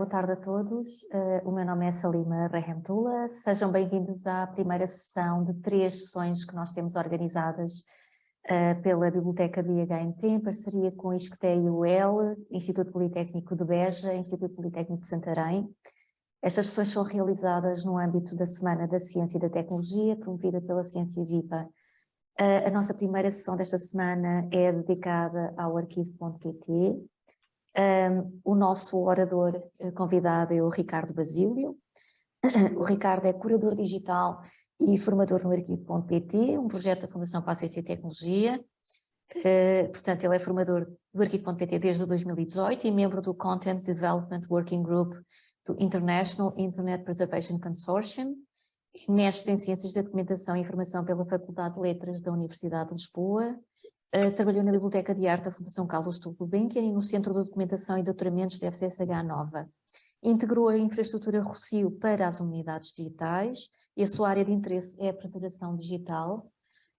Boa tarde a todos, uh, o meu nome é Salima Rehemtula, sejam bem-vindos à primeira sessão de três sessões que nós temos organizadas uh, pela Biblioteca IHMT, em parceria com a ISCTE e o UEL, Instituto Politécnico de Beja, Instituto Politécnico de Santarém. Estas sessões são realizadas no âmbito da Semana da Ciência e da Tecnologia, promovida pela Ciência Viva. Uh, a nossa primeira sessão desta semana é dedicada ao arquivo.pt, um, o nosso orador eh, convidado é o Ricardo Basílio. O Ricardo é curador digital e formador no Arquivo.pt, um projeto da Fundação para a Ciência e Tecnologia. Uh, portanto, ele é formador do Arquivo.pt desde 2018 e membro do Content Development Working Group do International Internet Preservation Consortium, mestre em Ciências da Documentação e Informação pela Faculdade de Letras da Universidade de Lisboa, Uh, trabalhou na Biblioteca de Arte da Fundação Carlos Gulbenkian e no Centro de Documentação e Doutoramentos da FCSH Nova. Integrou a infraestrutura Rocio para as unidades digitais e a sua área de interesse é a preservação digital.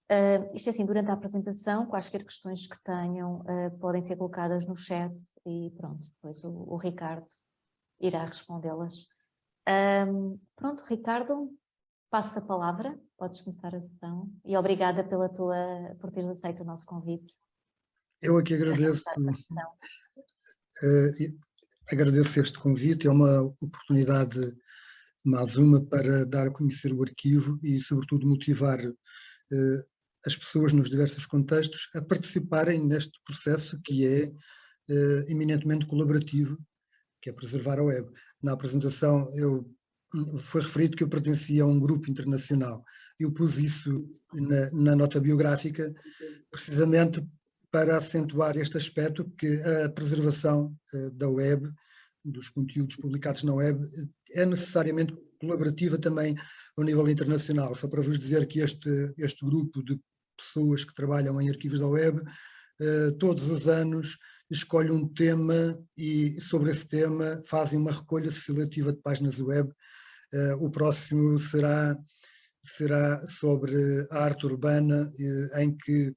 Uh, isto é assim, durante a apresentação, quaisquer questões que tenham uh, podem ser colocadas no chat e pronto, depois o, o Ricardo irá respondê-las. Um, pronto, Ricardo, passo-te a palavra, podes começar a sessão e obrigada pela tua, por teres aceito o nosso convite. Eu aqui agradeço, uh, agradeço este convite, é uma oportunidade mais uma para dar a conhecer o arquivo e sobretudo motivar uh, as pessoas nos diversos contextos a participarem neste processo que é uh, eminentemente colaborativo, que é preservar a web. Na apresentação eu foi referido que eu pertencia a um grupo internacional. Eu pus isso na, na, nota biográfica precisamente para acentuar este aspecto que a preservação uh, da web, dos conteúdos publicados na web, é necessariamente colaborativa também ao nível internacional. Só para vos dizer que este, este grupo de pessoas que trabalham em arquivos da web, uh, todos os anos escolhe um tema e sobre esse tema fazem uma recolha seletiva de páginas web o próximo será, será sobre a arte urbana, uh, em que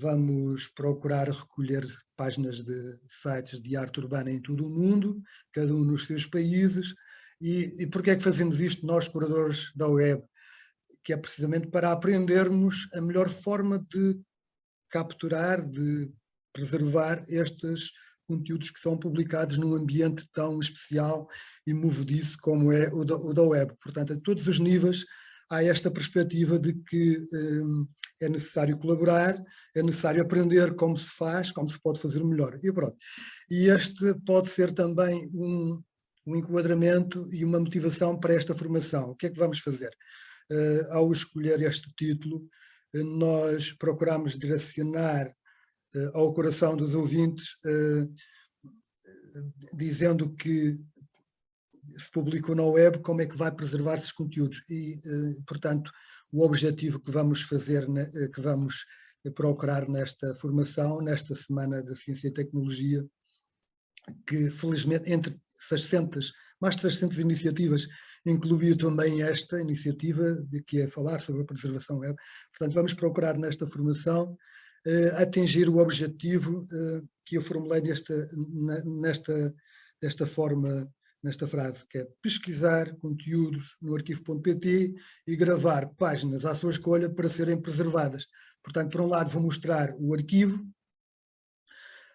vamos procurar recolher páginas de sites de arte urbana em todo o mundo, cada um nos seus países. E, e porquê é que fazemos isto nós, curadores da web? Que é precisamente para aprendermos a melhor forma de capturar, de preservar estes conteúdos que são publicados num ambiente tão especial e movediço como é o da, o da web. Portanto, a todos os níveis há esta perspectiva de que um, é necessário colaborar, é necessário aprender como se faz, como se pode fazer melhor. E pronto. E este pode ser também um, um enquadramento e uma motivação para esta formação. O que é que vamos fazer? Uh, ao escolher este título, uh, nós procuramos direcionar eh, ao coração dos ouvintes, eh, dizendo que se publicou na web, como é que vai preservar esses conteúdos. E, eh, portanto, o objetivo que vamos fazer, que vamos procurar nesta formação, nesta Semana da Ciência e Tecnologia, que felizmente entre 600, mais de 600 iniciativas, incluía também esta iniciativa, que é falar sobre a preservação web. Portanto, vamos procurar nesta formação atingir o objetivo uh, que eu formulei nesta, nesta, desta forma, nesta frase, que é pesquisar conteúdos no arquivo.pt e gravar páginas à sua escolha para serem preservadas. Portanto, por um lado vou mostrar o arquivo,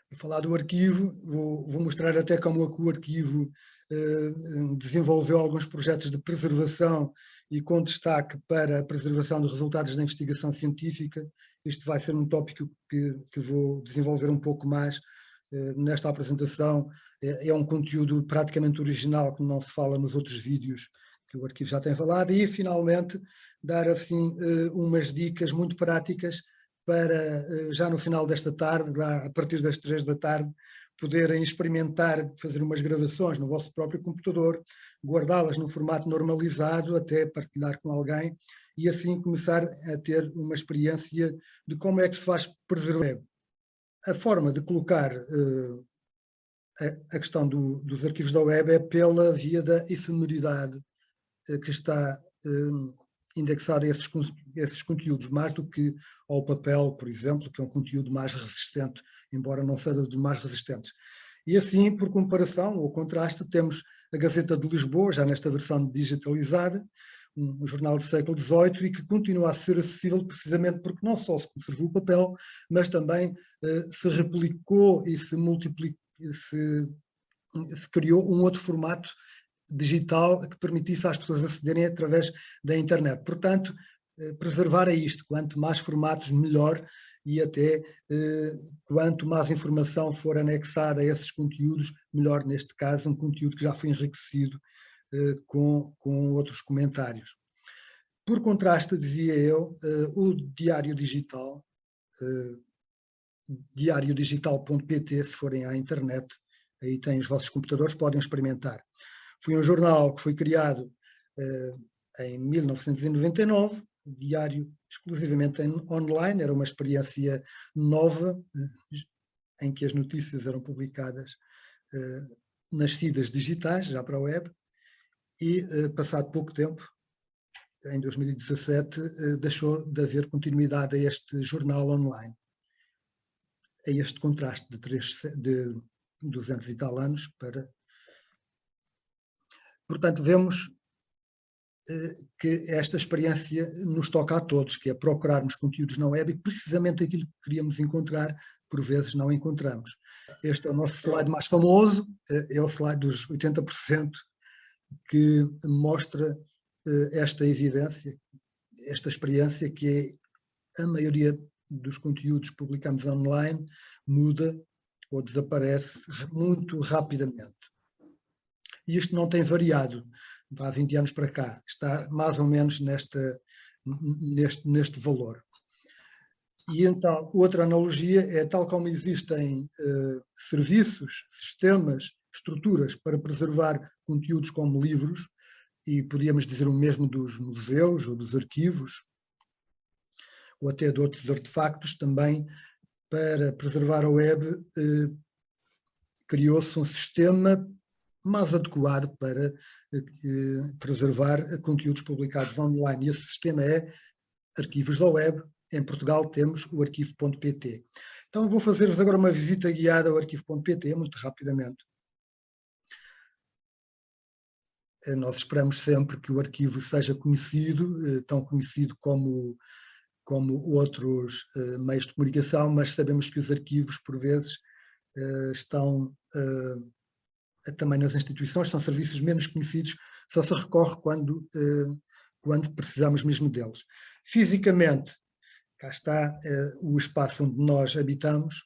vou falar do arquivo, vou, vou mostrar até como é o arquivo uh, desenvolveu alguns projetos de preservação e com destaque para a preservação dos resultados da investigação científica. Este vai ser um tópico que, que vou desenvolver um pouco mais eh, nesta apresentação. É, é, um conteúdo praticamente original que não se fala nos outros vídeos que o arquivo já tem falado e finalmente dar assim eh, umas dicas muito práticas para eh, já no final desta tarde, a partir das três da tarde, poderem experimentar, fazer umas gravações no vosso próprio computador, guardá-las num formato normalizado, até partilhar com alguém, e assim começar a ter uma experiência de como é que se faz preservar. A forma de colocar uh, a, questão do, dos arquivos da web é pela via da efemeridade uh, que está uh, indexada a esses, esses conteúdos, mais do que ao papel, por exemplo, que é um conteúdo mais resistente embora não seja dos mais resistentes. E assim, por comparação ou contraste, temos a Gazeta de Lisboa, já nesta versão digitalizada, um jornal do século XVIII e que continua a ser acessível precisamente porque não só se conservou o papel, mas também uh, se replicou e se multiplicou, se, se criou um outro formato digital que permitisse às pessoas acederem através da internet. Portanto, eh, preservar é isto, quanto mais formatos melhor e até eh, quanto mais informação for anexada a esses conteúdos, melhor neste caso, um conteúdo que já foi enriquecido eh, com, com outros comentários. Por contraste, dizia eu, o Diário Digital, diariodigital.pt, se forem à internet, aí têm os vossos computadores, podem experimentar. Foi um jornal que foi criado em 1999, diário exclusivamente online, era uma experiência nova, eh, em que as notícias eram publicadas nas feeds digitais, já para a web, e passado pouco tempo, em 2017, uh, deixou de haver continuidade a este jornal online. A este contraste de, de 200 e tal anos para... Portanto, vemos que esta experiência nos toca a todos, que é procurarmos conteúdos na web e precisamente aquilo que queríamos encontrar, por vezes não encontramos. Este é o nosso slide mais famoso, é o slide dos 80%, que mostra eh, esta evidência, esta experiência que é a maioria dos conteúdos que publicamos online muda ou desaparece muito rapidamente. E isto não tem variado há 20 anos para cá, está mais ou menos nesta, neste, neste valor. E então, outra analogia é tal como existem uh, serviços, sistemas, estruturas para preservar conteúdos como livros, e podíamos dizer o mesmo dos museus ou dos arquivos, ou até de outros artefactos também, para preservar a web, uh, criou-se um sistema mais adequado para eh, preservar conteúdos publicados online. E esse sistema é arquivos da web. Em Portugal temos o arquivo.pt. Então vou fazer-vos agora uma visita guiada ao arquivo.pt, muito rapidamente. Eh, nós esperamos sempre que o arquivo seja conhecido, eh, tão conhecido como, como outros meios de comunicação, mas sabemos que os arquivos, por vezes, estão também nas instituições, são serviços menos conhecidos, só se recorre quando, eh, quando precisamos mesmo deles. Fisicamente, cá está eh, o espaço onde nós habitamos,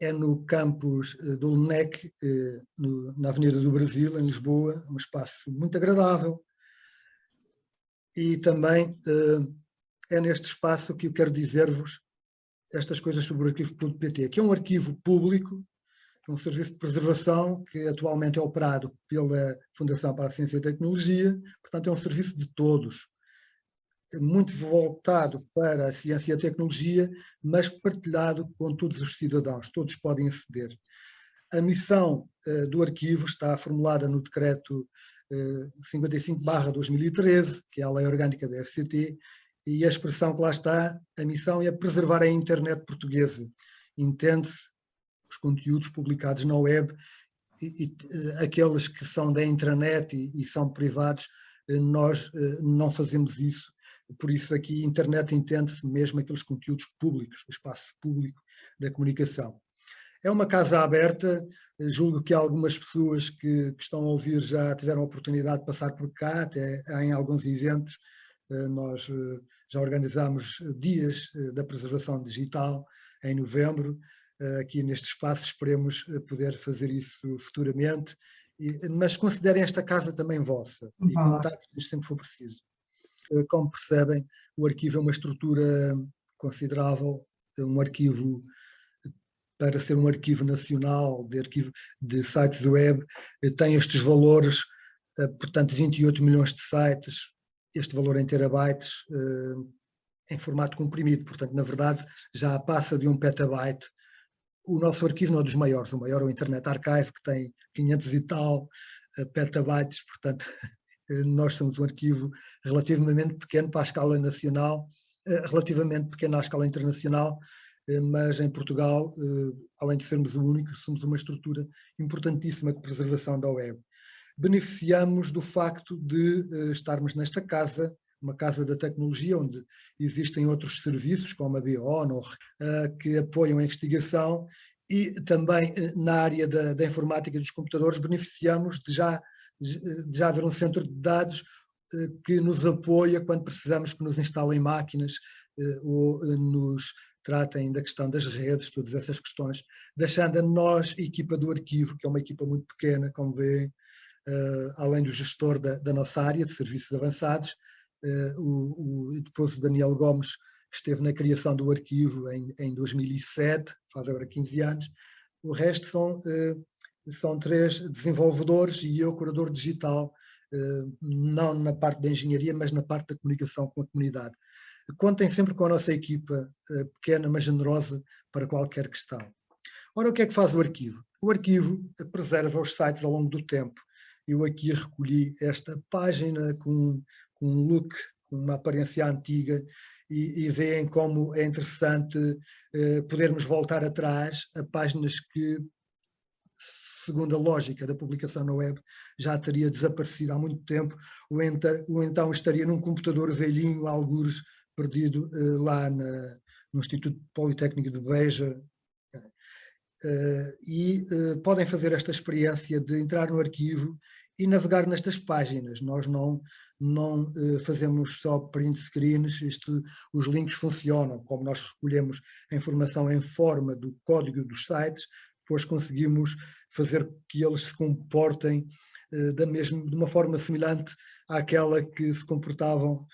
é no campus eh, do LNEC, na Avenida do Brasil, em Lisboa, um espaço muito agradável, e também é neste espaço que eu quero dizer-vos estas coisas sobre o arquivo.pt, que é um arquivo público um serviço de preservação que atualmente é operado pela Fundação para a Ciência e Tecnologia, portanto é um serviço de todos, muito voltado para a ciência e a tecnologia, mas partilhado com todos os cidadãos, todos podem aceder. A missão uh, do arquivo está formulada no decreto uh, 55-2013, que é a lei orgânica da FCT, e a expressão que lá está, a missão é preservar a internet portuguesa. Entende-se os conteúdos publicados na web e, e eh, aqueles que são da intranet e, e são privados, eh, nós eh, não fazemos isso. Por isso aqui internet entende-se mesmo aqueles conteúdos públicos, o espaço público da comunicação. É uma casa aberta, julgo que algumas pessoas que, que, estão a ouvir já tiveram a oportunidade de passar por cá, até em alguns eventos, nós já organizamos dias da preservação digital em novembro, aqui neste espaço, esperemos eh, poder fazer isso futuramente, mas considerem esta casa também vossa e contactem-nos sempre que for preciso. Eh, como percebem, o arquivo é uma estrutura considerável, é um arquivo para ser um arquivo nacional de, arquivo, de sites web, tem estes valores, portanto 28 milhões de sites, este valor em terabytes, em formato comprimido, portanto na verdade já passa de um petabyte o nosso arquivo não é dos maiores, o maior é o Internet Archive, que tem 500 e tal uh, petabytes, portanto, nós somos um arquivo relativamente pequeno para a escala nacional, uh, relativamente pequeno à escala internacional, mas em Portugal, além de sermos o único, somos uma estrutura importantíssima de preservação da web. Beneficiamos do facto de estarmos nesta casa, uma casa da tecnologia, onde existem outros serviços, como a BIONOR, que apoiam a investigação e também na área da, da informática dos computadores beneficiamos de já, de já haver um centro de dados que nos apoia quando precisamos que nos instalem máquinas ou nos tratem da questão das redes, todas essas questões, deixando a nós, equipa do arquivo, que é uma equipa muito pequena, como vê, uh, além do gestor da, da, nossa área de serviços avançados, o, o, depois o Daniel Gomes esteve na criação do arquivo em, em 2007, faz agora 15 anos, o resto são, uh, são três desenvolvedores e eu, curador digital, não na parte da engenharia, mas na parte da comunicação com a comunidade. Contem sempre com a nossa equipa eh, pequena, mas generosa, para qualquer questão. Ora, o que é que faz o arquivo? O arquivo preserva os sites ao longo do tempo. Eu aqui recolhi esta página com um look, uma aparência antiga, e, e veem como é interessante eh, podermos voltar atrás a páginas que, segundo a lógica da publicação na web, já teria desaparecido há muito tempo, ou ou então estaria num computador velhinho, algures perdido uh, lá na, no Instituto Politécnico de Beja, Uh, e uh, podem fazer esta experiência de entrar no arquivo e navegar nestas páginas. Nós não, não uh, fazemos só print screens, isto, os links funcionam, como nós recolhemos a informação em forma do código dos sites, depois conseguimos fazer que eles se comportem da mesma, de uma forma semelhante àquela que se comportavam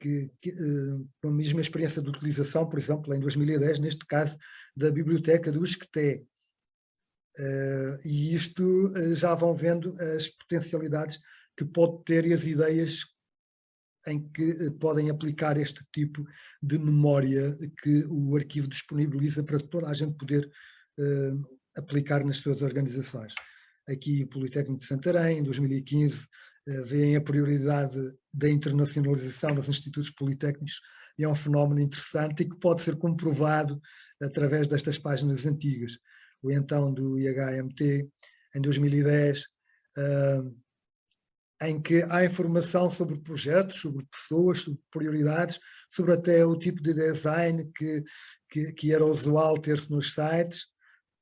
que, que, uh, com a mesma experiência de utilização, por exemplo, em 2010, neste caso, da biblioteca do Esqueté. Uh, e isto uh, já vão vendo as potencialidades que pode ter e as ideias em que podem aplicar este tipo de memória que o arquivo disponibiliza para toda a gente poder aplicar nas suas organizações. Aqui o Politécnico de Santarém, em 2015, eh, veem a prioridade da internacionalização dos institutos politécnicos e é um fenómeno interessante e que pode ser comprovado através destas páginas antigas. O então do IHMT, em 2010, eh, em que há informação sobre projetos, sobre pessoas, sobre prioridades, sobre até o tipo de design que, que, que era usual ter-se nos sites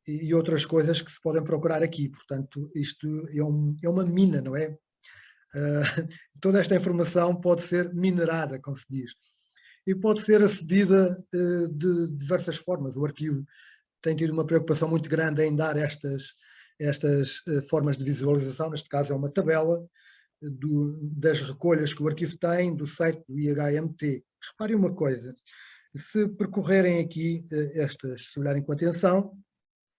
e, e, outras coisas que se podem procurar aqui. Portanto, isto é, um, é uma mina, não é? Uh, toda esta informação pode ser minerada, como se diz, e pode ser acedida uh, de diversas formas. O arquivo tem tido uma preocupação muito grande em dar estas, estas uh, formas de visualização, neste caso é uma tabela do, das recolhas que o arquivo tem do site do IHMT. Reparem uma coisa, se percorrerem aqui estas, se olharem com atenção,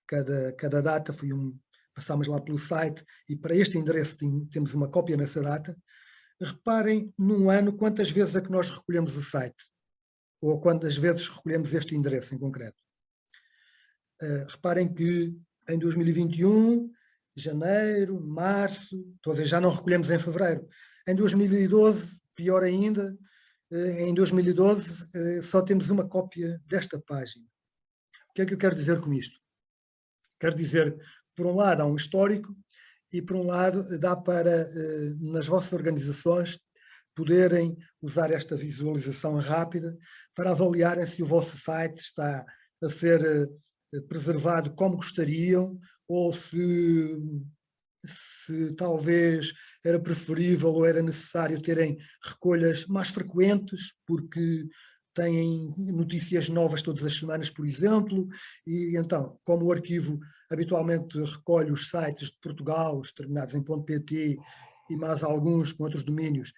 cada, cada data foi um, passamos lá pelo site e para este endereço temos uma cópia nessa data, reparem num ano quantas vezes é que nós recolhemos o site, ou quantas vezes recolhemos este endereço em concreto. Uh, reparem que em 2021, janeiro, março, talvez já não recolhemos em fevereiro. Em 2012, pior ainda, uh, em 2012 uh, eh, só temos uma cópia desta página. O que é que eu quero dizer com isto? Quero dizer por um lado, há um histórico e, por um lado, dá para, eh, nas vossas organizações, poderem usar esta visualização rápida para avaliarem se o vosso site está a ser eh, preservado como gostariam ou se, se talvez era preferível ou era necessário terem recolhas mais frequentes, porque têm notícias novas todas as semanas, por exemplo, e então, como o arquivo habitualmente recolhe os sites de Portugal, os terminados em .pt e mais alguns com outros domínios,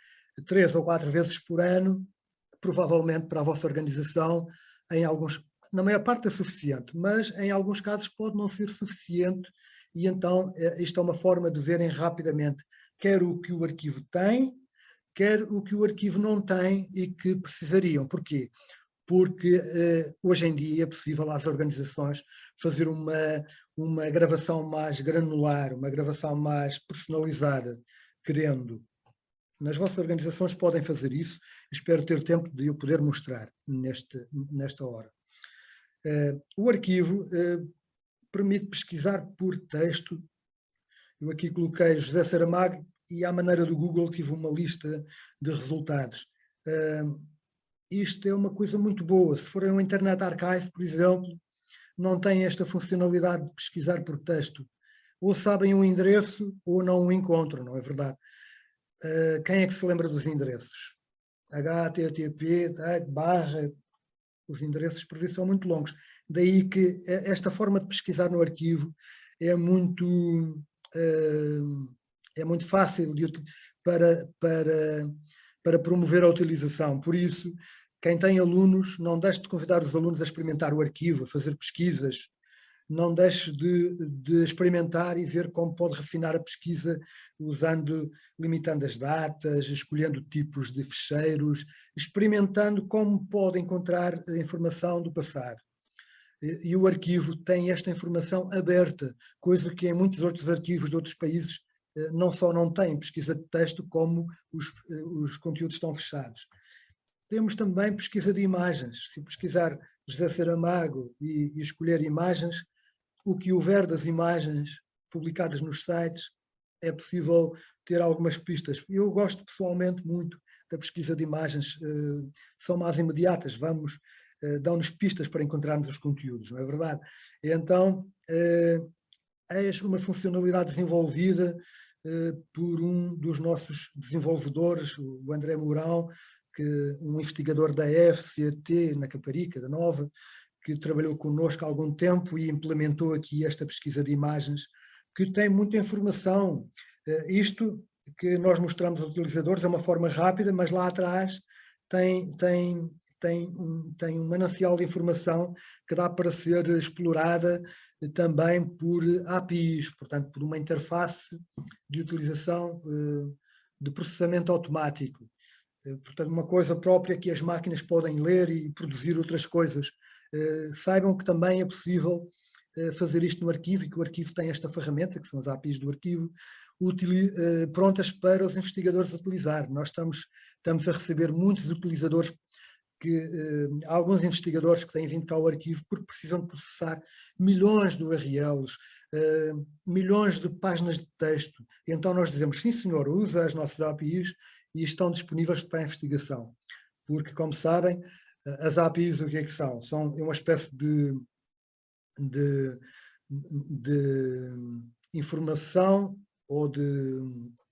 três ou quatro vezes por ano, provavelmente para a vossa organização, em alguns, na maior parte é suficiente, mas em alguns casos pode não ser suficiente e então é, isto é uma forma de verem rapidamente quer o que o arquivo tem, quer o que o arquivo não tem e que precisariam. Porquê? Porque eh, hoje em dia é possível às organizações fazer uma, uma gravação mais granular, uma gravação mais personalizada, querendo. Nas vossas organizações podem fazer isso, espero ter tempo de eu poder mostrar neste, nesta hora. O arquivo permite pesquisar por texto. Eu aqui coloquei José Saramago e à maneira do Google tive uma lista de resultados. Isto é uma coisa muito boa. Se forem um Internet Archive, por exemplo, não tem esta funcionalidade de pesquisar por texto. Ou sabem um endereço ou não o encontram, não é verdade? Quem é que se lembra dos endereços? HTTP, barra, os endereços por vezes são muito longos. Daí que esta forma de pesquisar no arquivo é muito, uh, é muito fácil de, para, para, para promover a utilização. Por isso, quem tem alunos, não deixe de convidar os alunos a experimentar o arquivo, a fazer pesquisas, não deixe de, de, experimentar e ver como pode refinar a pesquisa usando, limitando as datas, escolhendo tipos de fecheiros, experimentando como pode encontrar a informação do passado. E, o arquivo tem esta informação aberta, coisa que em muitos outros arquivos de outros países eh, não só não tem pesquisa de texto, como os, eh, os conteúdos estão fechados. Temos também pesquisa de imagens. Se pesquisar José Saramago e, e escolher imagens, o que houver das imagens publicadas nos sites, é possível ter algumas pistas. Eu gosto pessoalmente muito da pesquisa de imagens, eh, são mais imediatas, vamos, eh, dão-nos pistas para encontrarmos os conteúdos, não é verdade? Então, é uma funcionalidade desenvolvida por um dos nossos desenvolvedores, o André Mourão, que um investigador da FCT, na Caparica, da Nova, que trabalhou connosco há algum tempo e implementou aqui esta pesquisa de imagens, que tem muita informação. Eh, isto que nós mostramos aos utilizadores é uma forma rápida, mas lá atrás tem, tem, tem, um, tem um manancial de informação que dá para ser explorada também por APIs, portanto, por uma interface de utilização eh, de processamento automático. Eh, portanto, uma coisa própria que as máquinas podem ler e produzir outras coisas. Eh, saibam que também é possível eh, fazer isto no arquivo e que o arquivo tem esta ferramenta, que são as APIs do arquivo, prontas para os investigadores utilizar. Nós estamos, estamos a receber muitos utilizadores que alguns investigadores que têm vindo cá ao arquivo porque precisam de processar milhões de URLs, milhões de páginas de texto. Então nós dizemos, sim senhor, usa as nossas APIs e estão disponíveis para a investigação. Porque, como sabem, as APIs o que é que são? São uma espécie de, de, de informação ou de,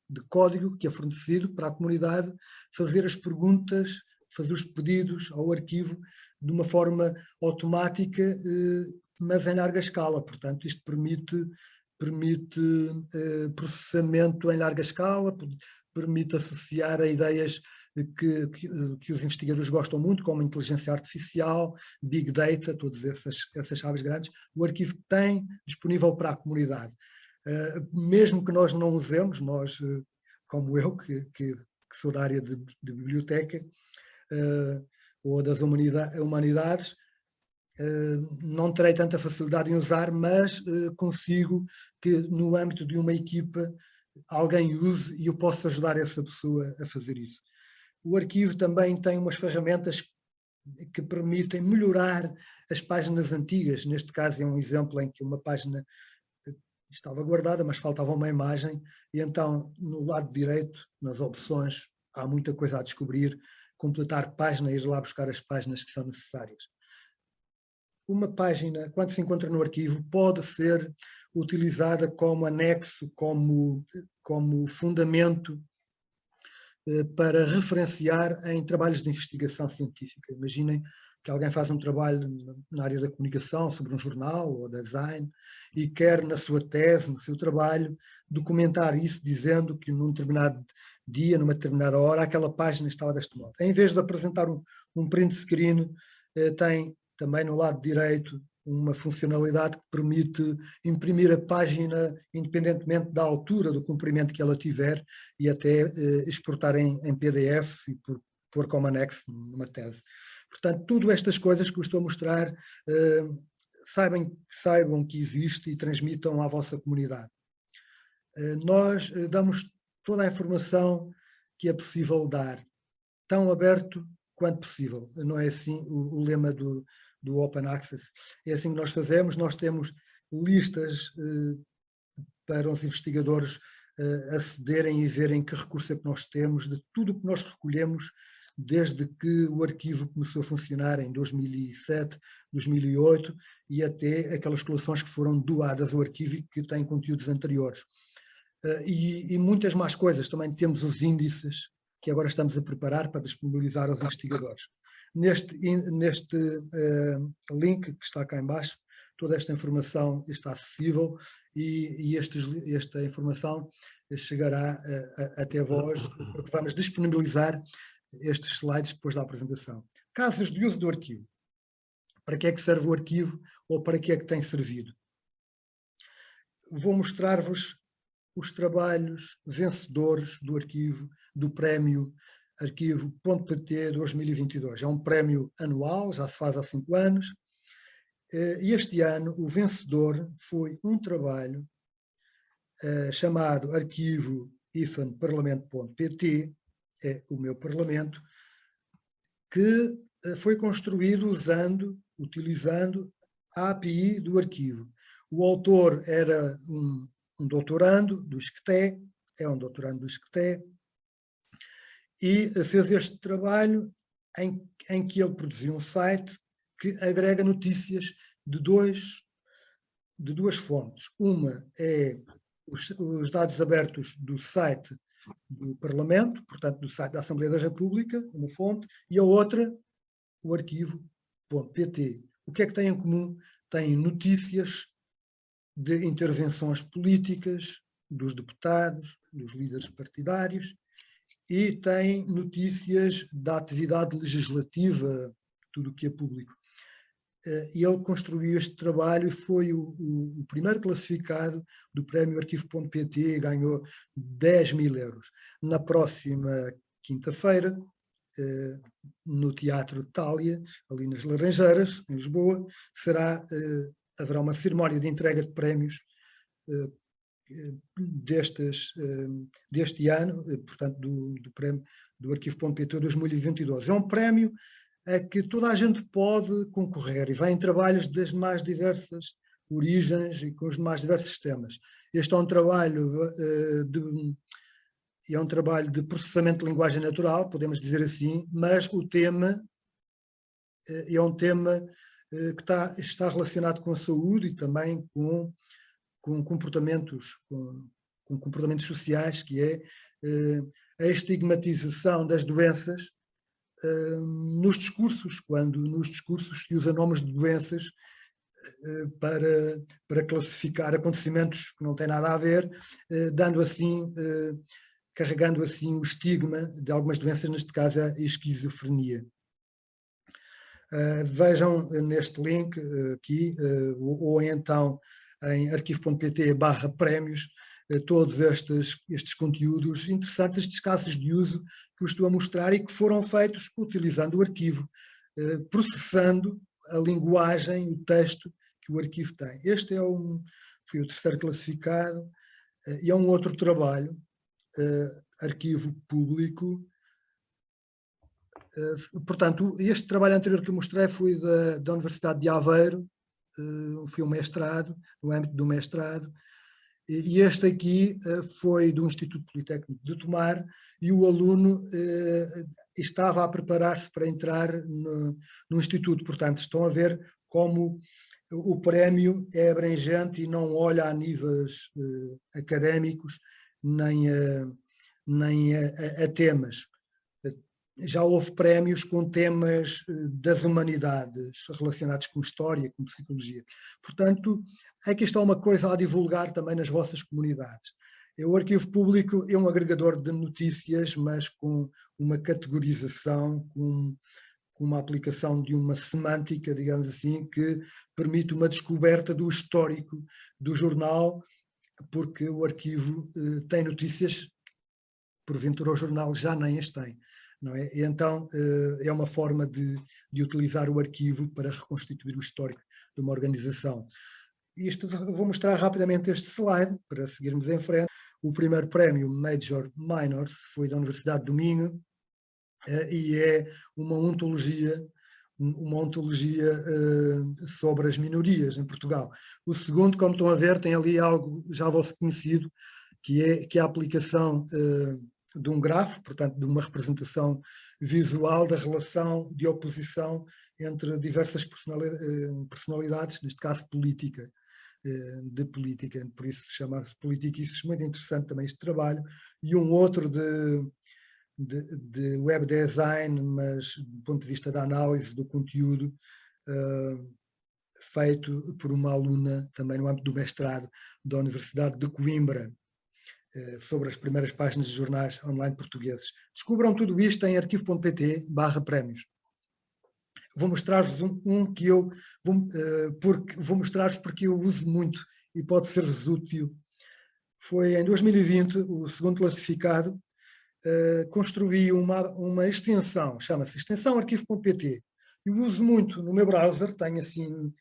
de código que é fornecido para a comunidade fazer as perguntas, fazer os pedidos ao arquivo de uma forma automática, eh, mas em larga escala. Portanto, isto permite permite eh, processamento em larga escala, permite associar a ideias que, que, que, os investigadores gostam muito, como inteligência artificial, big data, todas essas, essas chaves grandes, o arquivo tem disponível para a comunidade. Uh, mesmo que nós não usemos, nós, uh, como eu, que, que, que, sou da área de, de biblioteca, uh, ou das humanidades, não terei tanta facilidade em usar, mas consigo que no âmbito de uma equipa alguém use e eu posso ajudar essa pessoa a fazer isso. O arquivo também tem umas ferramentas que permitem melhorar as páginas antigas. Neste caso é um exemplo em que uma página estava guardada, mas faltava uma imagem, e então no lado direito, nas opções, há muita coisa a descobrir, completar página ir lá buscar as páginas que são necessárias uma página, quando se encontra no arquivo, pode ser utilizada como anexo, como, como fundamento para referenciar em trabalhos de investigação científica. Imaginem que alguém faz um trabalho na área da comunicação, sobre um jornal ou design, e quer na sua tese, no seu trabalho, documentar isso dizendo que num determinado dia, numa determinada hora, aquela página estava deste modo. Em vez de apresentar um, um print screen, eh, tem também no lado direito uma funcionalidade que permite imprimir a página independentemente da altura do comprimento que ela tiver e até eh, exportar em, em, PDF e por, pôr como anexo numa tese. Portanto, tudo estas coisas que eu estou a mostrar, eh, saibam, saibam que existe e transmitam à vossa comunidade. Eh, nós eh, damos toda a informação que é possível dar, tão aberto quanto possível. Não é assim o, o lema do, do Open Access. É assim que nós fazemos, nós temos listas para os investigadores acederem e verem que recurso é que nós temos, de tudo o que nós recolhemos desde que o arquivo começou a funcionar em 2007, 2008 e até aquelas coleções que foram doadas ao arquivo e que têm conteúdos anteriores. Uh, e, e, muitas mais coisas, também temos os índices que agora estamos a preparar para disponibilizar aos investigadores. Neste, neste uh, link que está cá embaixo, toda esta informação está acessível e, e estes, esta informação chegará uh, até vós, porque vamos disponibilizar estes slides depois da apresentação. Casos de uso do arquivo. Para que é que serve o arquivo ou para que é que tem servido? Vou mostrar-vos os trabalhos vencedores do arquivo, do prémio arquivo.pt 2022. É um prémio anual, já se faz há cinco anos, eh, e este ano o vencedor foi um trabalho uh, chamado arquivo ifanparlamento.pt, é o meu Parlamento, que eh, foi construído usando, utilizando a API do arquivo. O autor era um, um doutorando do ISCTE, é um doutorando do ISCTE, e fez este trabalho em, em que ele produziu um site que agrega notícias de, dois, de duas fontes. Uma é os, os dados abertos do site do Parlamento, portanto do site da Assembleia da República, uma fonte, e a outra, o arquivo.pt. O que é que têm em comum? Têm notícias de intervenções políticas dos deputados, dos líderes partidários, e têm notícias da atividade legislativa, tudo o que é público. Eh, e ele construiu este trabalho e foi o, o, o primeiro classificado do prémio Arquivo.pt ganhou 10 mil euros. Na próxima quinta-feira, eh, no Teatro Tália, ali nas Laranjeiras, em Lisboa, será, eh, haverá uma cerimónia de entrega de prémios destes, deste ano, portanto, do, do prémio do Arquivo.pt 2022. É um prémio a que toda a gente pode concorrer e vai em trabalhos das mais diversas origens e com os mais diversos temas. Este é um trabalho uh, de, é um trabalho de processamento de linguagem natural, podemos dizer assim, mas o tema é um tema que está, está relacionado com a saúde e também com, com comportamentos, com, com comportamentos sociais, que é a estigmatização das doenças nos discursos, quando nos discursos se usa nomes de doenças eh, para, para classificar acontecimentos que não têm nada a ver, eh, dando assim, eh, carregando assim o estigma de algumas doenças, neste caso a esquizofrenia. Vejam neste link aqui, ou então em arquivo.pt barra prémios, todos estes, estes conteúdos interessantes, estes casos de uso que eu estou a mostrar e que foram feitos utilizando o arquivo, eh, processando a linguagem, o texto que o arquivo tem. Este é um, foi o terceiro classificado eh, e é um outro trabalho, eh, arquivo público. Portanto, este trabalho anterior que eu mostrei foi da, da Universidade de Aveiro, foi um mestrado, no âmbito do mestrado, e este aqui eh, foi do Instituto Politécnico de Tomar e o aluno eh, estava a preparar-se para entrar no, no, Instituto. Portanto, estão a ver como o prémio é abrangente e não olha a níveis eh, académicos nem a, nem a, a temas já houve prémios com temas eh, das humanidades relacionados com história, com psicologia. Portanto, aqui está uma coisa a divulgar também nas vossas comunidades. O arquivo público é um agregador de notícias, mas com uma categorização, com, uma aplicação de uma semântica, digamos assim, que permite uma descoberta do histórico do jornal, porque o arquivo eh, tem notícias, porventura o jornal já nem as tem não é? E então eh, é uma forma de, de utilizar o arquivo para reconstituir o histórico de uma organização. Isto, vou mostrar rapidamente este slide, para seguirmos em frente. O primeiro prémio Major Minors foi da Universidade do Minho, eh, e é uma ontologia uma ontologia uh, sobre as minorias em Portugal. O segundo, como estão a ver, tem ali algo já vosso conhecido, que é, que é a aplicação uh, de um grafo, portanto, de uma representação visual da relação de oposição entre diversas personalidades, neste caso política, de política, por isso chama-se Politiquices, muito interessante também este trabalho, e um outro de, de, de, web design, mas do ponto de vista da análise do conteúdo, uh, feito por uma aluna também no âmbito do mestrado da Universidade de Coimbra, sobre as primeiras páginas de jornais online portugueses. Descubram tudo isto em arquivo.pt barra prémios. Vou mostrar-vos um, um, que eu vou, uh, porque, vou mostrar-vos porque eu uso muito e pode ser-vos útil. Foi em 2020 o segundo classificado uh, construí uma, uma extensão, chama-se extensão arquivo.pt. Eu uso muito no meu browser, tenho assim,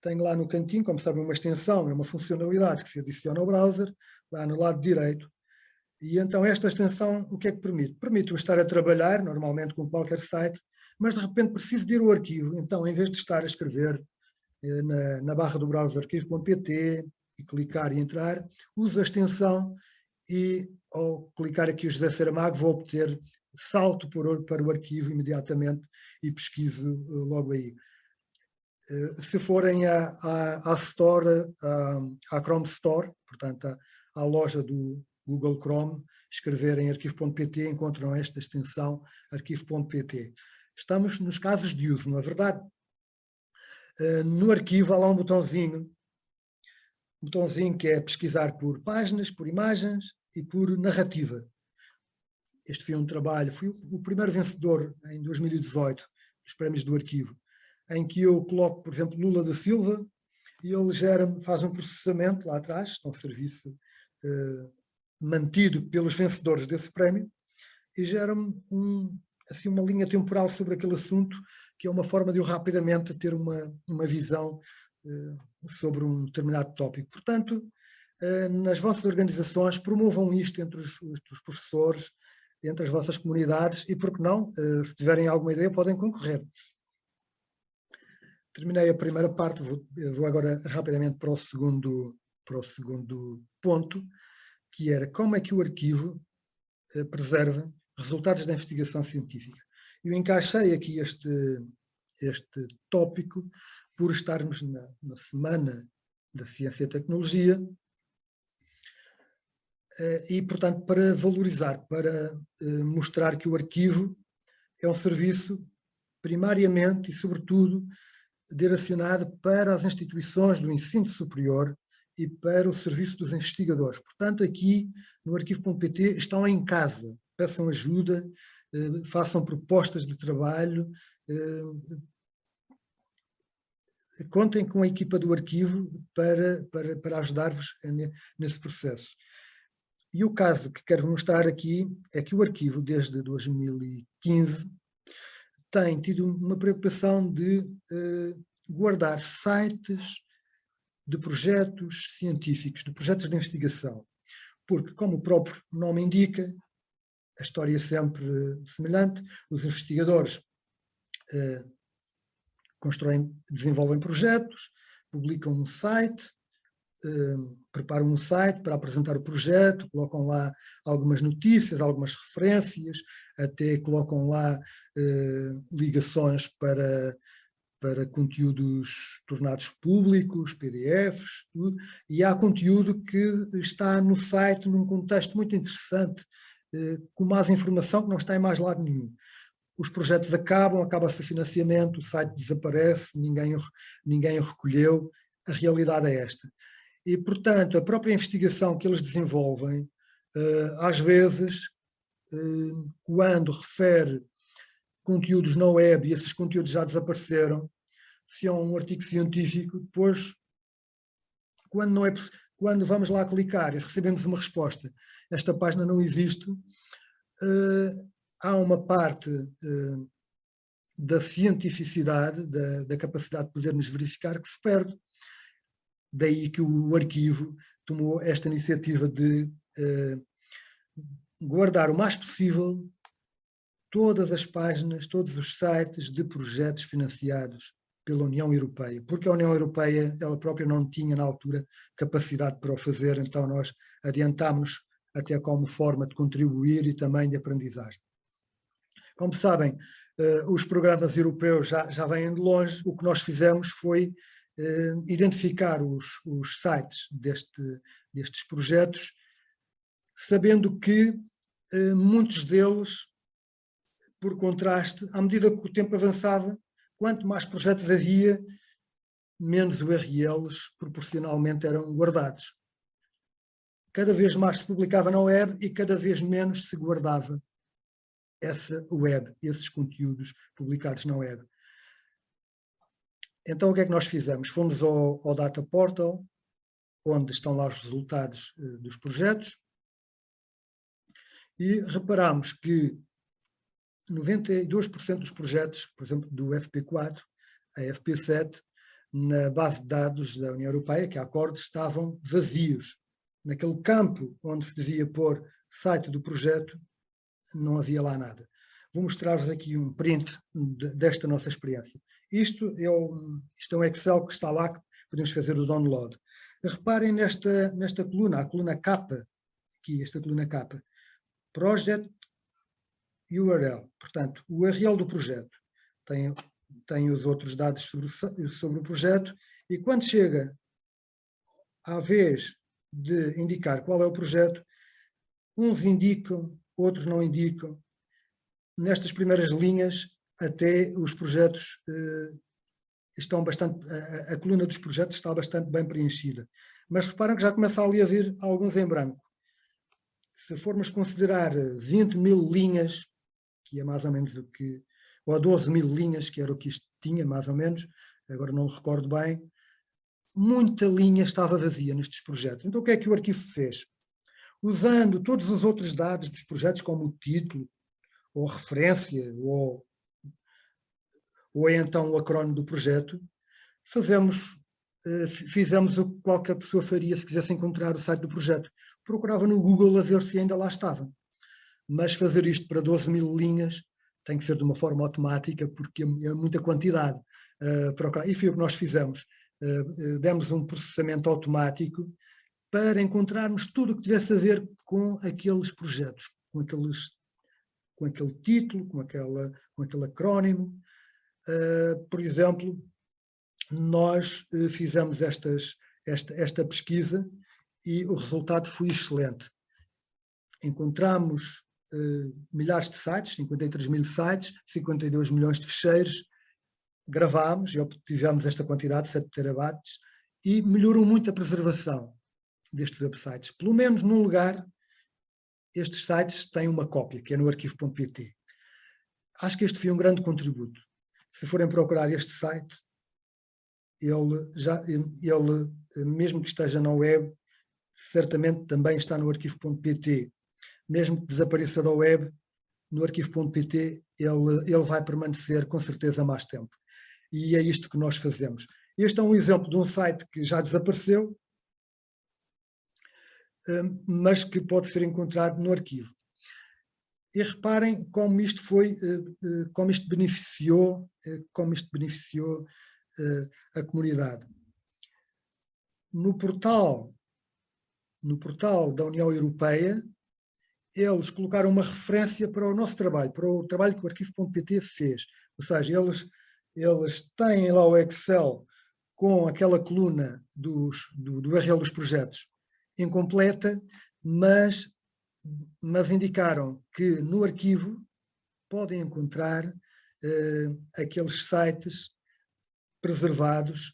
tenho lá no cantinho, como sabem, uma extensão, é uma funcionalidade que se adiciona ao browser, lá no lado direito. E então esta extensão, o que é que permite? Permite-me estar a trabalhar, normalmente com qualquer site, mas de repente preciso de ir ao arquivo. Então, em vez de estar a escrever eh, na, na barra do browser arquivo.pt e clicar e entrar, uso a extensão e ao clicar aqui o José Saramago vou obter salto por, para o arquivo imediatamente e pesquiso uh, logo aí. Uh, se forem à, à, à Store, à, à, Chrome Store, portanto à, loja do Google Chrome, escreverem arquivo.pt encontram esta extensão arquivo.pt. Estamos nos casos de uso, não é verdade? Uh, no arquivo há lá um botãozinho botãozinho que é pesquisar por páginas, por imagens e por narrativa. Este foi um trabalho, fui o primeiro vencedor em 2018 dos prémios do arquivo, em que eu coloco, por exemplo, Lula da Silva e ele gera faz um processamento lá atrás, está um serviço eh, mantido pelos vencedores desse prémio, e gera-me um, assim, uma linha temporal sobre aquele assunto, que é uma forma de eu rapidamente ter uma, uma visão eh, sobre um determinado tópico. Portanto, eh, nas vossas organizações promovam isto entre os, os professores, entre as vossas comunidades e, por que não, eh, se tiverem alguma ideia, podem concorrer. Terminei a primeira parte, vou, vou agora rapidamente para o, segundo, para o segundo ponto, que era como é que o arquivo preserva resultados da investigação científica. Eu encaixei aqui este, este tópico por estarmos na, na Semana da Ciência e Tecnologia eh, e, portanto, para valorizar, para eh, mostrar que o arquivo é um serviço primariamente e, sobretudo, direcionado para as instituições do ensino superior e para o serviço dos investigadores. Portanto, aqui no arquivo.pt estão em casa, peçam ajuda, eh, façam propostas de trabalho, contem com a equipa do arquivo para, para, para ajudar-vos nesse processo. E o caso que quero mostrar aqui é que o arquivo, desde 2015, tem tido uma preocupação de uh, guardar sites de projetos científicos, de projetos de investigação, porque, como o próprio nome indica, a história é sempre semelhante, os investigadores uh, constroem, desenvolvem projetos, publicam um site, eh, preparam um site para apresentar o projeto, colocam lá algumas notícias, algumas referências, até colocam lá eh, ligações para, para conteúdos tornados públicos, PDFs, tudo, e há conteúdo que está no site num contexto muito interessante, eh, com mais informação que não está em mais lado nenhum os projetos acabam, acaba-se o financiamento, o site desaparece, ninguém, ninguém o recolheu, a realidade é esta. E, portanto, a própria investigação que eles desenvolvem, eh, às vezes, eh, quando refere conteúdos na web e esses conteúdos já desapareceram, se é um artigo científico, depois, quando, não é, quando vamos lá clicar e recebemos uma resposta, esta página não existe, eh, há uma parte uh, da cientificidade, da, da, capacidade de podermos verificar que se perde. Daí que o arquivo tomou esta iniciativa de uh, guardar o mais possível todas as páginas, todos os sites de projetos financiados pela União Europeia, porque a União Europeia, ela própria não tinha na altura capacidade para o fazer, então nós adiantámos até como forma de contribuir e também de aprendizagem. Como sabem, eh, os programas europeus já, já vêm de longe, o que nós fizemos foi eh, identificar os, os sites deste, destes projetos, sabendo que eh, muitos deles, por contraste, à medida que o tempo avançava, quanto mais projetos havia, menos URLs proporcionalmente eram guardados. Cada vez mais se publicava na web e cada vez menos se guardava essa web, esses conteúdos publicados na web. Então o que é que nós fizemos? Fomos ao, ao Data Portal, onde estão lá os resultados uh, dos projetos, e reparamos que 92% dos projetos, por exemplo, do FP4 a FP7, na base de dados da União Europeia, que é a Acorde, estavam vazios. Naquele campo onde se devia pôr site do projeto, não havia lá nada. Vou mostrar-vos aqui um print desta nossa experiência. Isto é, um, isto é um Excel que está lá, que podemos fazer o download. Reparem nesta, nesta coluna, a coluna capa, aqui, esta coluna capa. Project URL, portanto, o URL do projeto. Tem, tem os outros dados sobre, sobre o projeto e quando chega à vez de indicar qual é o projeto, uns indicam, outros não indicam. Nestas primeiras linhas até os projetos eh, estão bastante, a, a, coluna dos projetos está bastante bem preenchida. Mas reparem que já começa ali a vir alguns em branco. Se formos considerar 20 mil linhas, que é mais ou menos o que, ou 12 mil linhas, que era o que isto tinha, mais ou menos, agora não me recordo bem, muita linha estava vazia nestes projetos. Então o que é que o arquivo fez? Usando todos os outros dados dos projetos, como o título, ou referência, ou ou é então o acrónimo do projeto, fazemos, eh, fizemos o que qualquer pessoa faria se quisesse encontrar o site do projeto. Procurava no Google a ver se ainda lá estava. Mas fazer isto para 12 mil linhas tem que ser de uma forma automática, porque é, é muita quantidade. Uh, e foi o que nós fizemos. Uh, demos um processamento automático para encontrarmos tudo o que tivesse a ver com aqueles projetos, com, aqueles, com aquele título, com, aquela, com aquele acrónimo, Uh, por exemplo, nós fizemos estas, esta, esta pesquisa e o resultado foi excelente. Encontramos milhares de sites, 53 mil sites, 52 milhões de ficheiros, gravámos e obtivemos esta quantidade, 7 terabytes, e melhorou muito a preservação destes websites. Pelo menos num lugar, estes sites têm uma cópia, que é no arquivo.pt. Acho que este foi um grande contributo se forem procurar este site, ele, já, ele, mesmo que esteja na web, certamente também está no arquivo.pt. Mesmo que desapareça da web, no arquivo.pt ele, ele vai permanecer com certeza mais tempo. E é isto que nós fazemos. Este é um exemplo de um site que já desapareceu, hum, mas que pode ser encontrado no arquivo. E reparem como isto foi, eh, eh, como isto beneficiou, eh, como isto beneficiou a comunidade. No portal, no portal da União Europeia, eles colocaram uma referência para o nosso trabalho, para o trabalho que o arquivo.pt fez. Ou seja, eles, eles têm lá o Excel com aquela coluna dos, do, do URL dos projetos incompleta, mas mas indicaram que no arquivo podem encontrar uh, aqueles sites preservados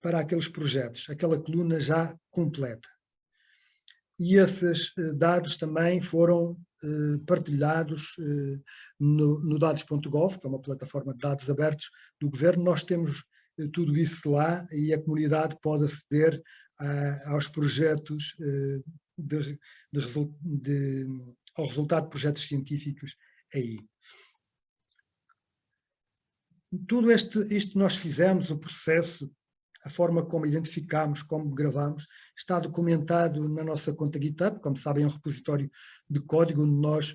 para aqueles projetos, aquela coluna já completa. E esses uh, dados também foram uh, partilhados no, no dados.gov, que é uma plataforma de dados abertos do governo. Nós temos tudo isso lá e a comunidade pode aceder aos projetos de, de, de, ao resultado de projetos científicos aí. Tudo este, isto nós fizemos, o processo, a forma como identificamos, como gravamos, está documentado na nossa conta GitHub, como sabem é um repositório de código onde nós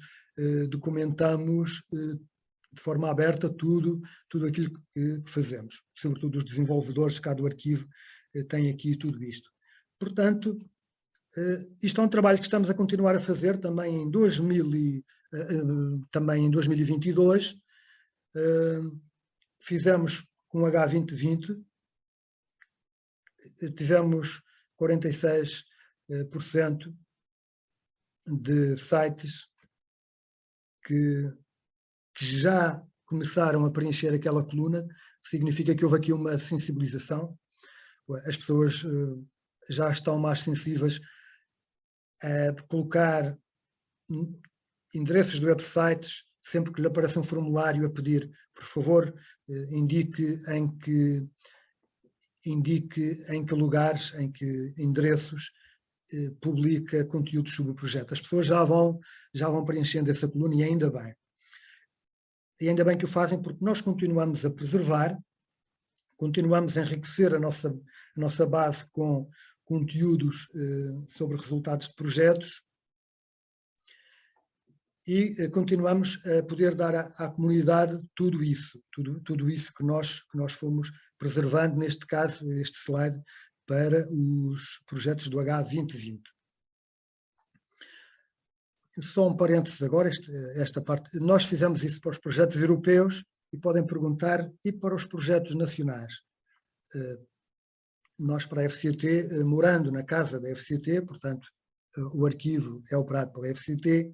documentamos de forma aberta tudo, tudo aquilo que, fazemos. Sobretudo os desenvolvedores cá do arquivo têm aqui tudo isto. Portanto, isto é um trabalho que estamos a continuar a fazer também em, 2000 e, também em 2022. Fizemos com o H2020, tivemos 46% de sites que, que já começaram a preencher aquela coluna, significa que houve aqui uma sensibilização, as pessoas eh, já estão mais sensíveis a colocar endereços de websites sempre que lhe aparece um formulário a pedir, por favor, eh, indique em que indique em que lugares, em que endereços eh, publica conteúdos sobre o projeto. As pessoas já vão, já vão preenchendo essa coluna e ainda bem. E ainda bem que o fazem porque nós continuamos a preservar, continuamos a enriquecer a nossa, a nossa base com conteúdos eh, sobre resultados de projetos e eh, continuamos a poder dar à, à, comunidade tudo isso, tudo, tudo isso que nós, que nós fomos preservando, neste caso, este slide, para os projetos do H2020. Só um parênteses agora, este, esta parte. Nós fizemos isso para os projetos europeus e podem perguntar, e para os projetos nacionais? Eh, nós para a FCT, eh, morando na casa da FCT, portanto, eh, o arquivo é operado pela FCT,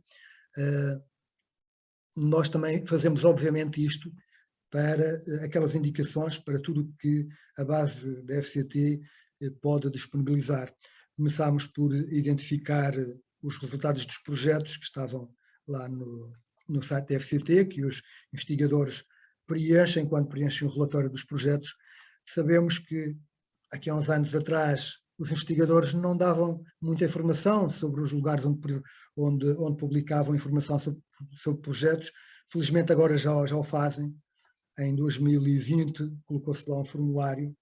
nós também fazemos obviamente isto para aquelas indicações, para tudo que a base da FCT pode disponibilizar. Começámos por identificar os resultados dos projetos que estavam lá no, no site da FCT, que os investigadores preenchem quando preenchem o relatório dos projetos. Sabemos que aqui há uns anos atrás os investigadores não davam muita informação sobre os lugares onde, onde, onde publicavam informação sobre, sobre projetos. Felizmente agora já, já o fazem. Em 2020 colocou-se lá um formulário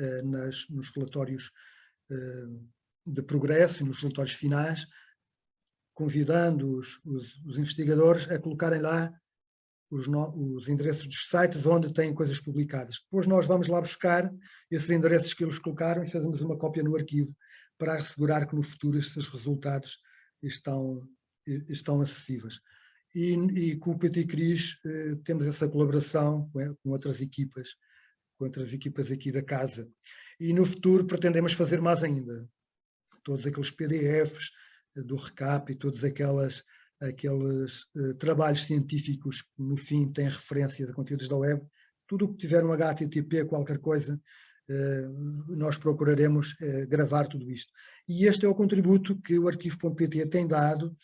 eh, nas, nos relatórios eh, de progresso e nos relatórios finais, convidando os, os, os investigadores a colocarem lá os, os, endereços dos sites onde têm coisas publicadas. Depois nós vamos lá buscar esses endereços que eles colocaram e fazemos uma cópia no arquivo para assegurar que no futuro esses resultados estão, estão acessíveis. E, e com o PT Cris eh, temos essa colaboração com, com outras equipas com outras equipas aqui da casa. E no futuro pretendemos fazer mais ainda. Todos aqueles PDFs eh, do RECAP e todos aquelas, aqueles uh, trabalhos científicos que no fim têm referências a conteúdos da web, tudo o que tiver um HTTP, qualquer coisa, uh, nós procuraremos uh, gravar tudo isto. E este é o contributo que o arquivo.pt tem dado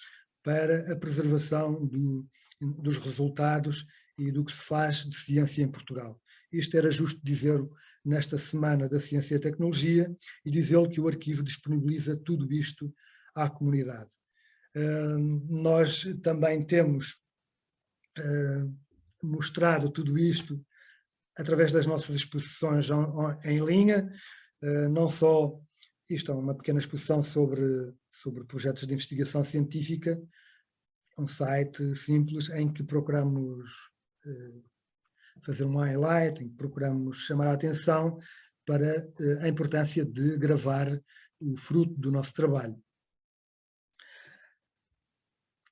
para a preservação do, dos resultados e do que se faz de ciência em Portugal. Isto era justo dizê-lo nesta Semana da Ciência e Tecnologia e dizê-lo que o arquivo disponibiliza tudo isto à comunidade. Uh, nós também temos uh, mostrado tudo isto através das nossas exposições em linha, uh, não só, isto é uma pequena exposição sobre, sobre projetos de investigação científica, um site simples em que procuramos fazer um highlight, em que procuramos chamar a atenção para eh, a importância de gravar o fruto do nosso trabalho.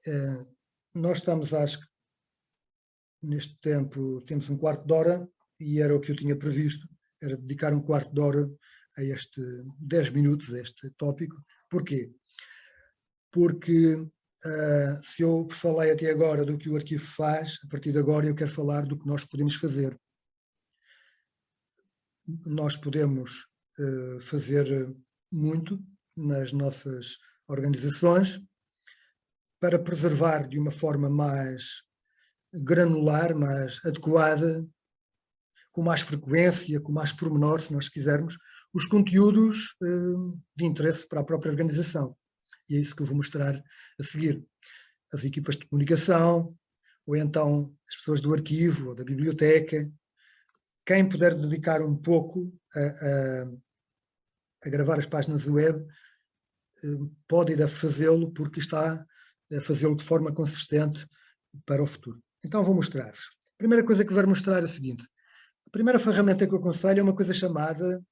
Eh, nós estamos, acho que, neste tempo, temos um quarto de hora, e era o que eu tinha previsto, era dedicar um quarto de hora a este, 10 minutos a este tópico. Porquê? Porque Uh, se eu falei até agora do que o arquivo faz, a partir de agora eu quero falar do que nós podemos fazer. Nós podemos uh, fazer muito nas nossas organizações para preservar de uma forma mais granular, mais adequada, com mais frequência, com mais pormenor, se nós quisermos, os conteúdos uh, de interesse para a própria organização. E é isso que eu vou mostrar a seguir. As equipas de comunicação, ou então as pessoas do arquivo, ou da biblioteca. Quem puder dedicar um pouco a, a, a gravar as páginas web, eh, pode e deve fazê-lo, porque está a fazê-lo de forma consistente para o futuro. Então vou mostrar-vos. A primeira coisa que vou mostrar é a seguinte. A primeira ferramenta que eu aconselho é uma coisa chamada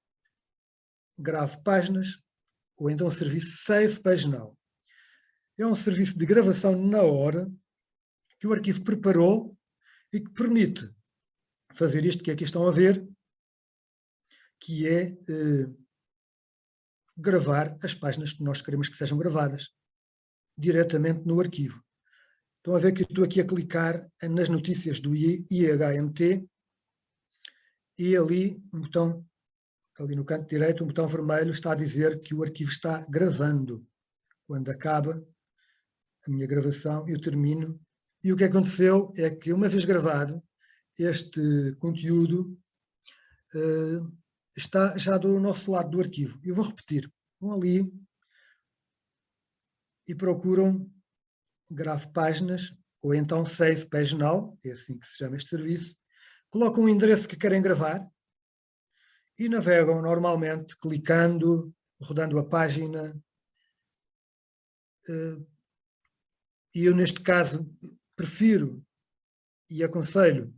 Grave Páginas, ou então o serviço Save Page Now. É um serviço de gravação na hora que o arquivo preparou e que permite fazer isto que aqui estão a ver, que é eh, gravar as páginas que nós queremos que sejam gravadas diretamente no arquivo. Estão a ver que eu estou aqui a clicar nas notícias do IHMT e ali um botão, ali no canto direito, um botão vermelho está a dizer que o arquivo está gravando. Quando acaba a minha gravação, eu termino. E o que aconteceu é que, uma vez gravado, este conteúdo uh, está já do nosso lado do arquivo. Eu vou repetir. Vão ali e procuram grave páginas, ou então save page now, é assim que se chama este serviço, colocam o endereço que querem gravar e navegam normalmente, clicando, rodando a página. Eh, e eu, neste caso, prefiro e aconselho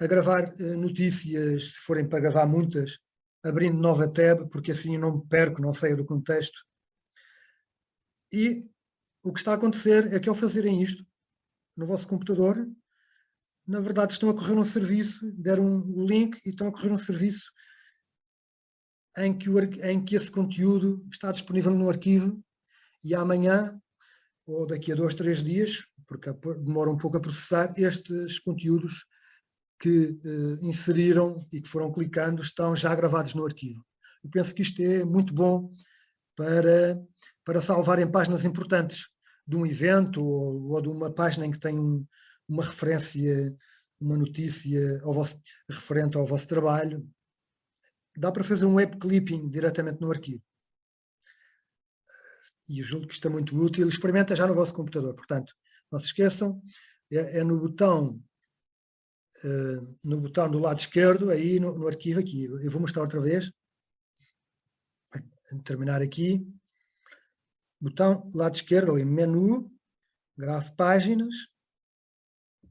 a gravar eh, notícias, se forem para gravar muitas, abrindo nova tab, porque assim não me perco, não saio do contexto. E o que está a acontecer é que ao fazerem isto no vosso computador, na verdade estão a correr um serviço, deram o link e estão a correr um serviço em que, o, em que esse conteúdo está disponível no arquivo e amanhã, ou daqui a dois, três dias, porque demora um pouco a processar, estes conteúdos que eh, inseriram e que foram clicando estão já gravados no arquivo. Eu penso que isto é muito bom para, para salvarem páginas importantes de um evento ou, ou de uma página em que tem um, uma referência, uma notícia ao vosso, referente ao vosso trabalho. Dá para fazer um web clipping diretamente no arquivo. E eu julgo que isto é muito útil. Experimenta já no vosso computador. Portanto, não se esqueçam, é, é no botão uh, no botão do lado esquerdo, aí no, no arquivo aqui. Eu vou mostrar outra vez. Terminar aqui botão lado esquerdo, ali, menu, grave páginas,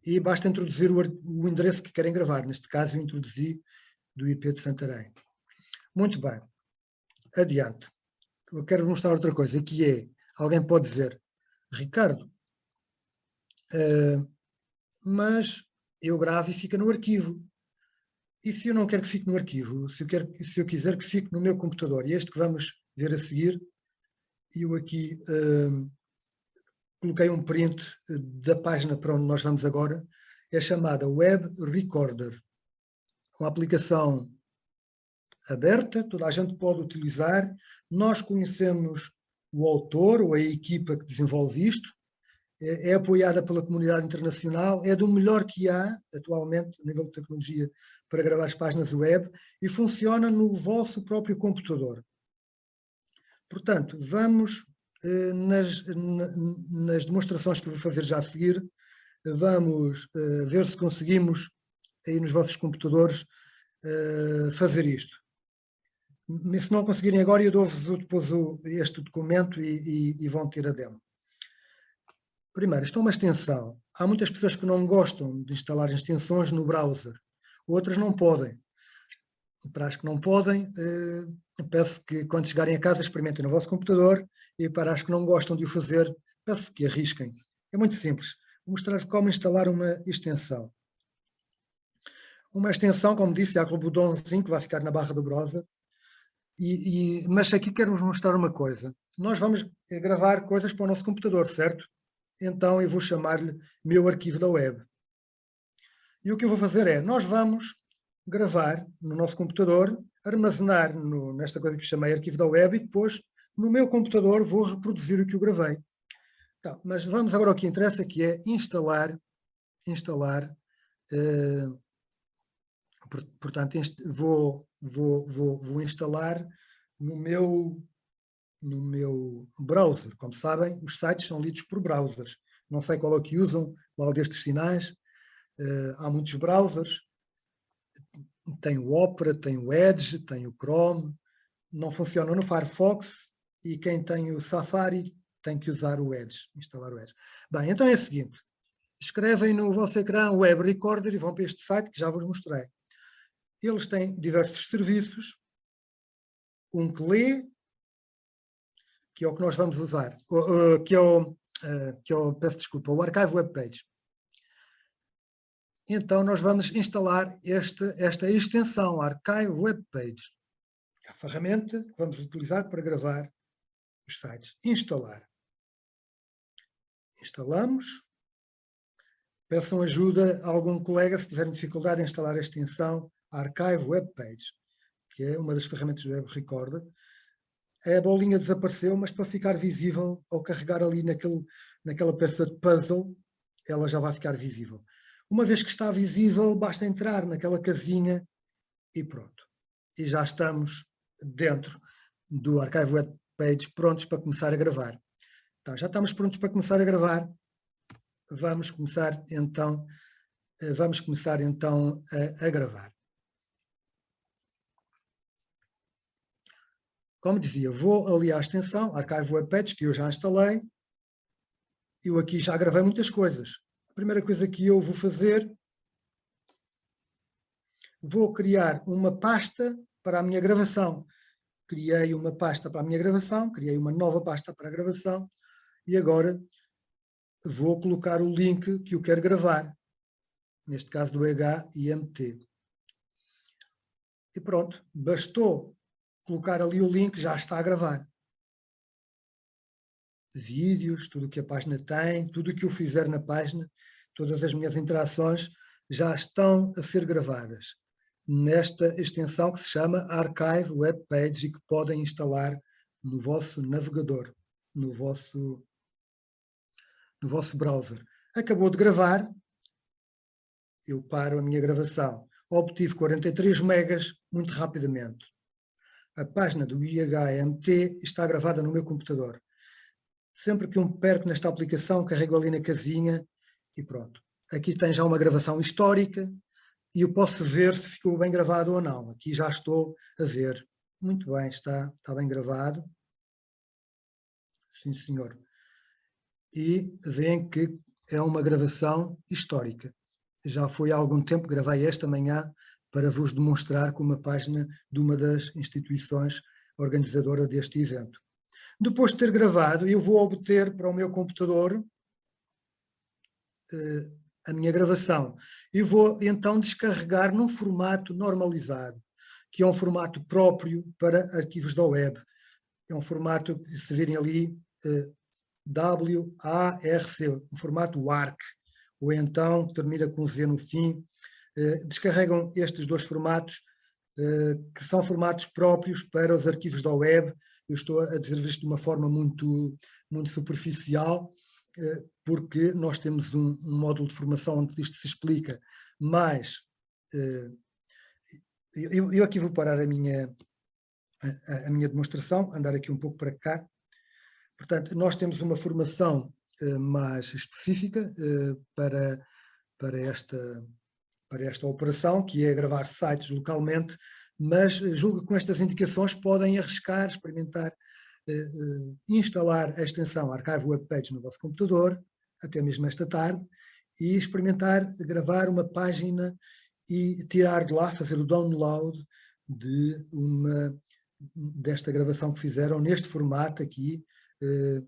e basta introduzir o, endereço que querem gravar. Neste caso, eu introduzi do IP de Santarém. Muito bem. Adiante. Eu quero mostrar outra coisa, que é, alguém pode dizer, Ricardo, uh, mas eu gravo e fica no arquivo. E se eu não quero que fique no arquivo? Se eu, quero, se eu quiser que fique no meu computador? E este que vamos ver a seguir eu aqui uh, coloquei um print da página para onde nós vamos agora, é chamada Web Recorder, uma aplicação aberta, toda a gente pode utilizar, nós conhecemos o autor ou a equipa que desenvolve isto, é, é apoiada pela comunidade internacional, é do melhor que há atualmente a nível de tecnologia para gravar as páginas web. E funciona no vosso próprio computador. Portanto, vamos eh, nas, nas, demonstrações que vou fazer já a seguir, vamos eh, ver se conseguimos aí nos vossos computadores eh, fazer isto. Se não conseguirem agora, eu dou-vos depois este documento e, e, e vão ter a demo. Primeiro, isto é uma extensão. Há muitas pessoas que não gostam de instalar extensões no browser. Outras não podem. Para as que não podem, peço que quando chegarem a casa experimentem no vosso computador e para as que não gostam de o fazer, peço que arrisquem. É muito simples. Vou mostrar como instalar uma extensão. Uma extensão, como disse, há aquele botãozinho que vai ficar na barra do browser. E, e, mas aqui quero-vos mostrar uma coisa. Nós vamos gravar coisas para o nosso computador, certo? Então eu vou chamar-lhe meu arquivo da web. E o que eu vou fazer é, nós vamos gravar no nosso computador armazenar no, nesta coisa que chamei arquivo da web e depois no meu computador vou reproduzir o que eu gravei. Então, mas vamos agora ao que interessa, que é instalar, instalar, uh, portanto, vou, vou, vou, vou instalar no meu, no meu browser. Como sabem, os sites são lidos por browsers. Não sei qual é que usam, qual destes sinais. Uh, há muitos browsers, tem o Opera, tem o Edge, tem o Chrome, não funciona no Firefox e quem tem o Safari tem que usar o Edge, instalar o Edge. Bem, então é o seguinte, escrevem no vosso ecrã Web Recorder e vão para este site que já vos mostrei. Eles têm diversos serviços, um que lê, que é o que nós vamos usar, que é o, que é o peço desculpa, o Archive Web Page. Então nós vamos instalar esta, esta extensão, Archive Web Page. É a ferramenta que vamos utilizar para gravar os sites. Instalar. Instalamos. Peçam ajuda a algum colega se tiverem dificuldade em instalar a extensão Archive Web Page, que é uma das ferramentas do Web Recorder. A bolinha desapareceu, mas para ficar visível, ao carregar ali naquele, naquela peça de puzzle, ela já vai ficar visível. Uma vez que está visível, basta entrar naquela casinha e pronto. E já estamos dentro do Archive Web Page prontos para começar a gravar. Então, já estamos prontos para começar a gravar. Vamos começar então, eh, vamos começar então a, a gravar. Como dizia, vou ali à extensão, Archive Web Page, que eu já instalei. Eu aqui já gravei muitas coisas. Primeira coisa que eu vou fazer, vou criar uma pasta para a minha gravação. Criei uma pasta para a minha gravação, criei uma nova pasta para a gravação e agora vou colocar o link que eu quero gravar, neste caso do HIMT. E pronto, bastou colocar ali o link, já está a gravar. Vídeos, tudo o que a página tem, tudo o que eu fizer na página, todas as minhas interações já estão a ser gravadas nesta extensão que se chama Archive Web Page e que podem instalar no vosso navegador, no vosso no vosso browser. Acabou de gravar, eu paro a minha gravação. Obtive 43 megas muito rapidamente. A página do IHMT está gravada no meu computador. Sempre que eu me perco nesta aplicação, carrego ali na casinha e pronto. Aqui tem já uma gravação histórica e eu posso ver se ficou bem gravado ou não. Aqui já estou a ver. Muito bem, está, está bem gravado. Sim, senhor e veem que é uma gravação histórica. Já foi há algum tempo, gravei esta manhã para vos demonstrar com uma página de uma das instituições organizadora deste evento. Depois de ter gravado, eu vou obter para o meu computador eh, a minha gravação. E vou então descarregar num formato normalizado, que é um formato próprio para arquivos da web. É um formato que se virem ali, eh, WARC, um formato WARC, ou então termina com Z no fim, eh, descarregam estes dois formatos, eh, que são formatos próprios para os arquivos da web. Eu estou a dizer isto de uma forma muito, muito superficial, eh, porque nós temos um, um módulo de formação onde isto se explica, mas eu, eu aqui vou parar a minha, a, a minha demonstração, andar aqui um pouco para cá, Portanto, nós temos uma formação uh, mais específica para, para, esta, para esta operação, que é gravar sites localmente, mas julgo que com estas indicações podem arriscar, experimentar, uh, instalar a extensão Archive Web Page no vosso computador, até mesmo esta tarde, e experimentar gravar uma página e tirar de lá, fazer o download de uma, desta gravação que fizeram neste formato aqui, eh,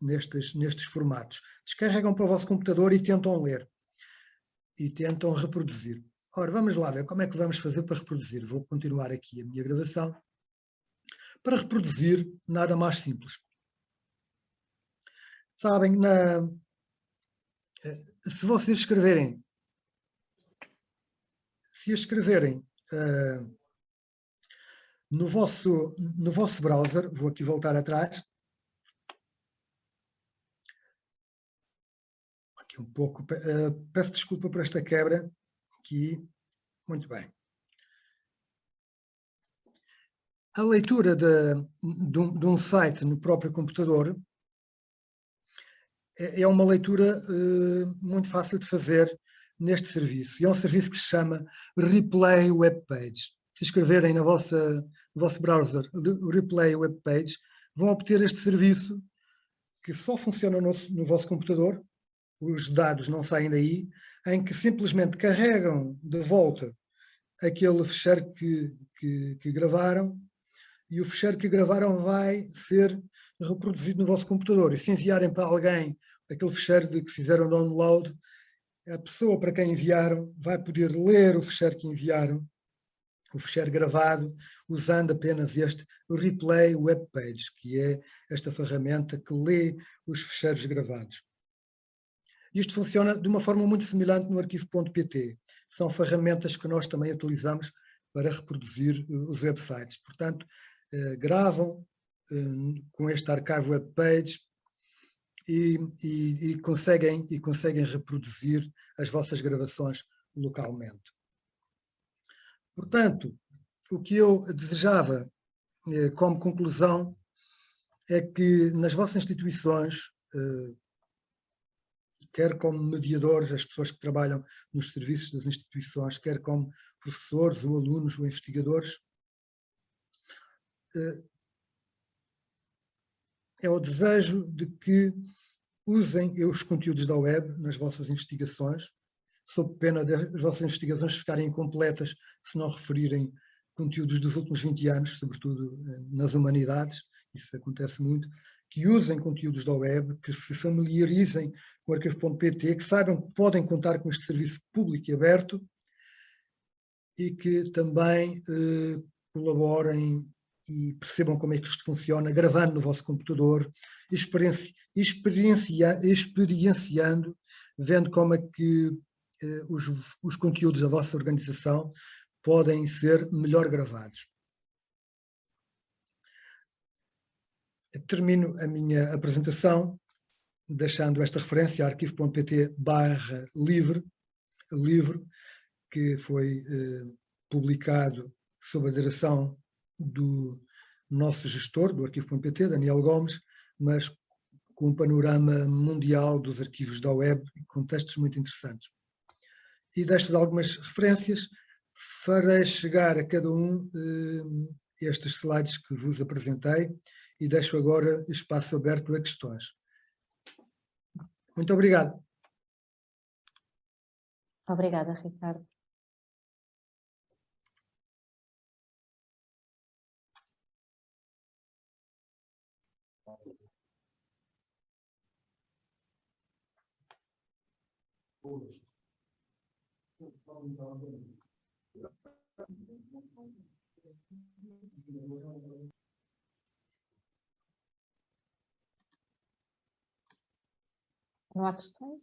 nestes, nestes formatos. Descarregam para o vosso computador e tentam ler. E tentam reproduzir. Ora, vamos lá ver como é que vamos fazer para reproduzir. Vou continuar aqui a minha gravação. Para reproduzir, nada mais simples. Sabem, na, eh, se vocês escreverem, se escreverem uh, no, vosso, no vosso browser, vou aqui voltar atrás, um pouco, uh, peço desculpa por esta quebra aqui, muito bem. A leitura de, de, um, de um, site no próprio computador é, é uma leitura uh, muito fácil de fazer neste serviço. E é um serviço que se chama Replay Web Page. Se escreverem na vossa, no vosso browser Replay Web Page, vão obter este serviço que só funciona no, no vosso computador os dados não saem daí, em que simplesmente carregam de volta aquele fecheiro que, que, que gravaram e o fecheiro que gravaram vai ser reproduzido no vosso computador. E se enviarem para alguém aquele fecheiro de que fizeram download, a pessoa para quem enviaram vai poder ler o fecheiro que enviaram, o fecheiro gravado, usando apenas este Replay Web Page, que é esta ferramenta que lê os fecheiros gravados. Isto funciona de uma forma muito semelhante no arquivo.pt. São ferramentas que nós também utilizamos para reproduzir eh, os websites. Portanto, eh, gravam eh, com este archive web page e, e, e, conseguem, e conseguem reproduzir as vossas gravações localmente. Portanto, o que eu desejava como conclusão é que nas vossas instituições, quer como mediadores, as pessoas que trabalham nos serviços das instituições, quer como professores ou alunos ou investigadores, eh, é o desejo de que usem os conteúdos da web nas vossas investigações, sob pena das vossas investigações ficarem incompletas se não referirem conteúdos dos últimos 20 anos, sobretudo eh, nas humanidades, isso acontece muito, que usem conteúdos da web, que se familiarizem com o arquivo.pt, que saibam que podem contar com este serviço público e aberto e que também eh, colaborem e percebam como é que isto funciona, gravando no vosso computador, experienci, experiencia, experienciando, vendo como é que eh, os, os conteúdos da vossa organização podem ser melhor gravados. Termino a minha apresentação deixando esta referência arquivo.pt barra livre, livro, que foi eh, publicado sob a direção do nosso gestor do arquivo.pt, Daniel Gomes, mas com um panorama mundial dos arquivos da web, com textos muito interessantes. E destas algumas referências, farei chegar a cada um eh, estes slides que vos apresentei e deixo agora espaço aberto a questões. Muito obrigado. Obrigada, Ricardo. Não há questões?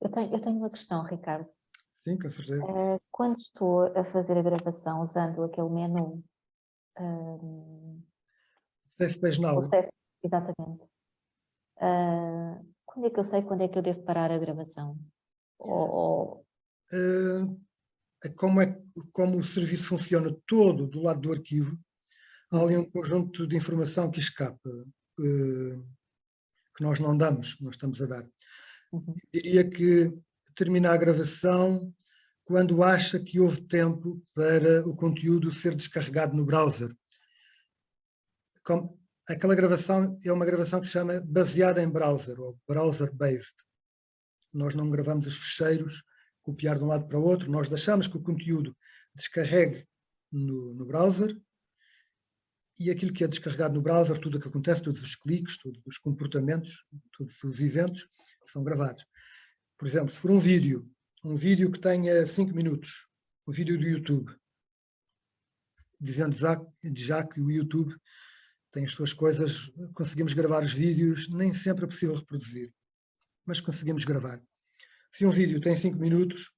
Eu tenho, eu tenho uma questão, Ricardo. Sim, com certeza. Uh, quando estou a fazer a gravação usando aquele menu... Uh, Safe Page Now. Safe, exatamente. Uh, quando é que eu sei quando é que eu devo parar a gravação? Ou, ou... Uh, como, é, como o serviço funciona todo do lado do arquivo, há ali um conjunto de informação que escapa, uh, que nós não damos, nós estamos a dar. Uhum. Diria que termina a gravação quando acha que houve tempo para o conteúdo ser descarregado no browser. Como, aquela gravação é uma gravação que se chama baseada em browser, ou browser-based. Nós não gravamos os fecheiros, copiar de um lado para o outro, nós deixamos que o conteúdo descarregue no, no browser e aquilo que é descarregado no browser, tudo o que acontece, todos os cliques, todos os comportamentos, todos os eventos são gravados. Por exemplo, se for um vídeo, um vídeo que tenha 5 minutos, um vídeo do YouTube, dizendo já, já que o YouTube tem as suas coisas, conseguimos gravar os vídeos, nem sempre é possível reproduzir, mas conseguimos gravar. Se um vídeo tem 5 minutos,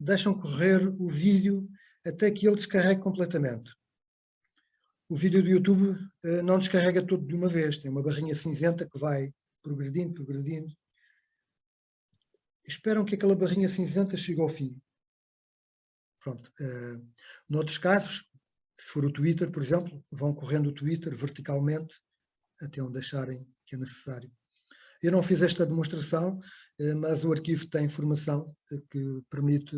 deixam correr o vídeo até que ele descarregue completamente o vídeo do YouTube uh, não descarrega tudo de uma vez, tem uma barrinha cinzenta que vai progredindo, progredindo. Esperam que aquela barrinha cinzenta chegue ao fim. Pronto. Uh, noutros casos, se for o Twitter, por exemplo, vão correndo o Twitter verticalmente até onde acharem que é necessário. Eu não fiz esta demonstração, uh, mas o arquivo tem informação que permite,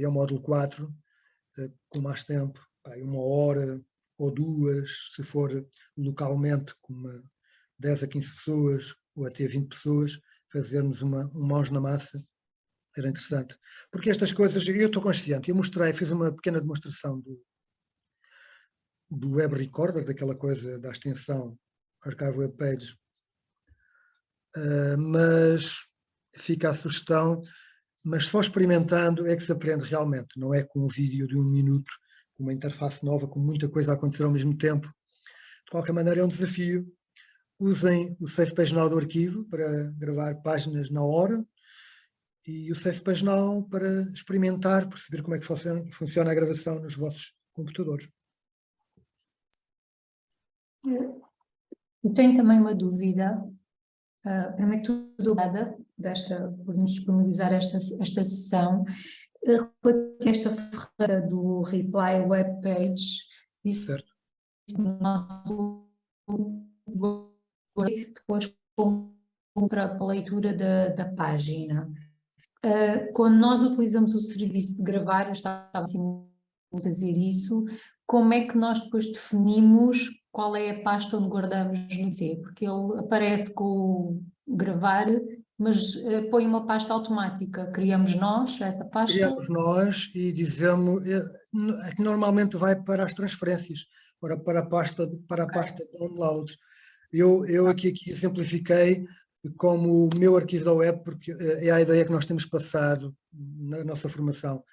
é o módulo 4, com mais tempo, uma hora ou duas, se for localmente com uma 10 a 15 pessoas ou até 20 pessoas, fazermos uma, um mãos na massa, era interessante. Porque estas coisas, eu estou consciente, eu mostrei, fiz uma pequena demonstração do, do Web Recorder, daquela coisa da extensão Archive Web Page, uh, mas fica a sugestão, mas só experimentando é que se aprende realmente, não é com um vídeo de um minuto, uma interface nova, com muita coisa a acontecer ao mesmo tempo. De qualquer maneira é um desafio. Usem o Safe Page Now do arquivo para gravar páginas na hora e o Safe Page Now para experimentar, perceber como é que funciona, a gravação nos vossos computadores. Eu tenho também uma dúvida. Uh, primeiro tudo, obrigada desta, por nos disponibilizar esta, esta sessão. Uh, relativamente a esta ferramenta do Reply Web Page, disse certo. no nosso depois para a leitura da, da página. Uh, quando nós utilizamos o serviço de gravar, eu estava assim a dizer isso, como é que nós depois definimos qual é a pasta onde guardamos no C, porque ele aparece com o gravar, mas uh, põe uma pasta automática. Criamos nós essa pasta? Criamos nós e dizemos, é, é que normalmente vai para as transferências, para, para a pasta, para a pasta de downloads. Eu, eu aqui, aqui exemplifiquei como o meu arquivo da web, porque eh, é a ideia que nós temos passado na nossa formação.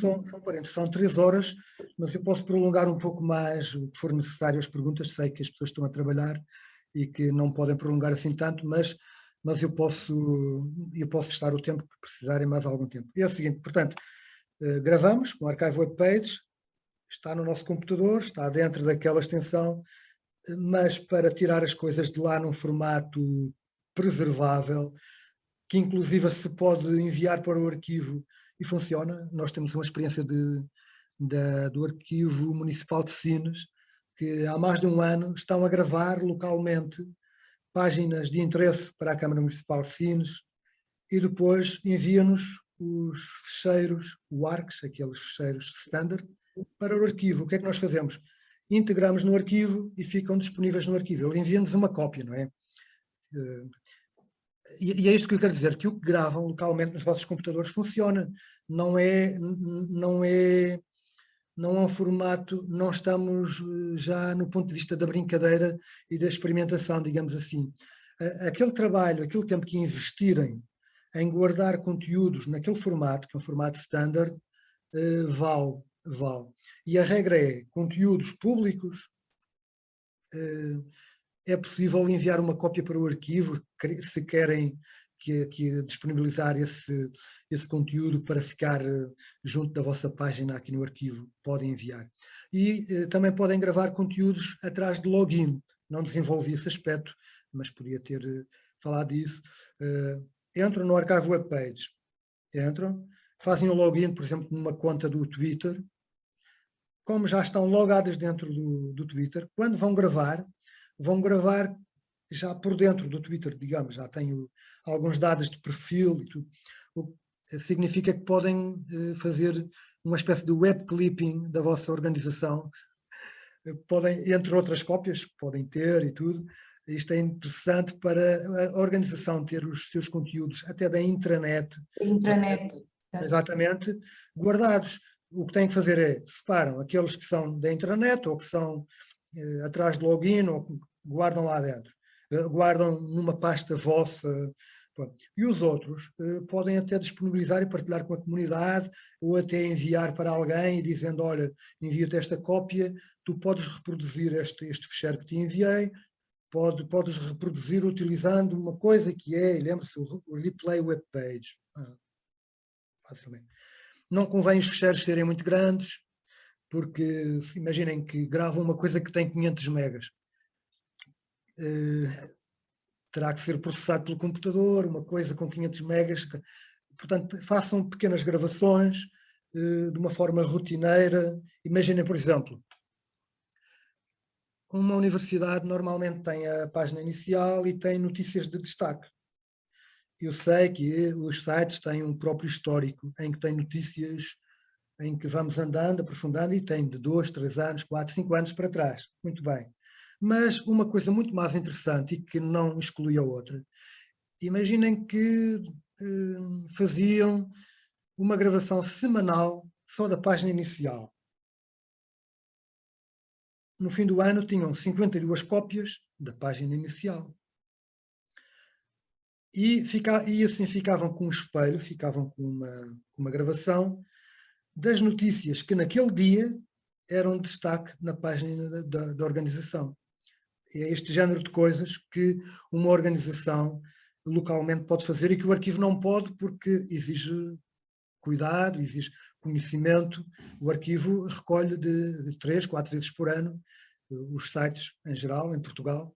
São, são, parentes, são três horas, mas eu posso prolongar um pouco mais o que for necessário as perguntas, sei que as pessoas estão a trabalhar e que não podem prolongar assim tanto, mas, mas eu, posso, eu posso estar o tempo que precisarem, mais algum tempo. E é o seguinte, portanto, eh, gravamos com o Archive Web Page, está no nosso computador, está dentro daquela extensão, mas para tirar as coisas de lá num formato preservável, que inclusive se pode enviar para o arquivo e funciona. Nós temos uma experiência de, de, do Arquivo Municipal de Sines, que há mais de um ano estão a gravar localmente páginas de interesse para a Câmara Municipal de Sines e depois envia-nos os fecheiros, o ARCS, aqueles fecheiros standard, para o arquivo. O que é que nós fazemos? Integramos no arquivo e ficam disponíveis no arquivo. Ele envia-nos uma cópia, não é? Eh, e, é isto que eu quero dizer, que o que gravam localmente nos vossos computadores funciona. Não é, não é, não é um formato, não estamos eh, já no ponto de vista da brincadeira e da experimentação, digamos assim. Aquele trabalho, aquele tempo que investirem em guardar conteúdos naquele formato, que é um formato standard, eh, vale, vale. E a regra é, conteúdos públicos, é possível enviar uma cópia para o arquivo, se querem que, que disponibilizar esse, esse conteúdo para ficar eh, junto da vossa página aqui no arquivo, podem enviar. E eh, também podem gravar conteúdos atrás de login, não desenvolvi esse aspecto, mas podia ter eh, falado disso. Uh, entram no Archive Web Page, entram, fazem o login, por exemplo, numa conta do Twitter, como já estão logadas dentro do, do Twitter, quando vão gravar, vão gravar já por dentro do Twitter, digamos, já tenho alguns dados de perfil e tudo. O que significa que podem eh, fazer uma espécie de web clipping da vossa organização. Podem, entre outras cópias, podem ter e tudo. Isto é interessante para a organização ter os seus conteúdos, até da intranet. Intranet. Exatamente, guardados. O que têm que fazer é, separam aqueles que são da intranet ou que são eh, atrás de login ou guardam lá dentro, guardam numa pasta vossa. Pronto. E os outros uh, podem até disponibilizar e partilhar com a comunidade ou até enviar para alguém dizendo, olha, envio-te esta cópia, tu podes reproduzir este, este fecheiro que te enviei, pode, podes reproduzir utilizando uma coisa que é, lembre-se, o, replay web page. Ah, facilmente. Não convém os fecheiros serem muito grandes, porque imaginem que gravam uma coisa que tem 500 megas. Eh, terá que ser processado pelo computador, uma coisa com 500 megas. Portanto, façam pequenas gravações eh, de uma forma rotineira. Imaginem, por exemplo, uma universidade normalmente tem a página inicial e tem notícias de destaque. Eu sei que os sites têm um próprio histórico em que tem notícias em que vamos andando, aprofundando, e tem de dois, três anos, quatro, cinco anos para trás. Muito bem. Mas uma coisa muito mais interessante e que não exclui a outra, imaginem que eh, faziam uma gravação semanal só da página inicial. No fim do ano tinham 52 cópias da página inicial. E, fica, e assim ficavam com um espelho, ficavam com uma, uma gravação das notícias que naquele dia eram destaque na página da, da, da organização. É este género de coisas que uma organização localmente pode fazer e que o arquivo não pode porque exige cuidado, exige conhecimento. O arquivo recolhe de três, quatro vezes por ano eh, os sites em geral, em Portugal,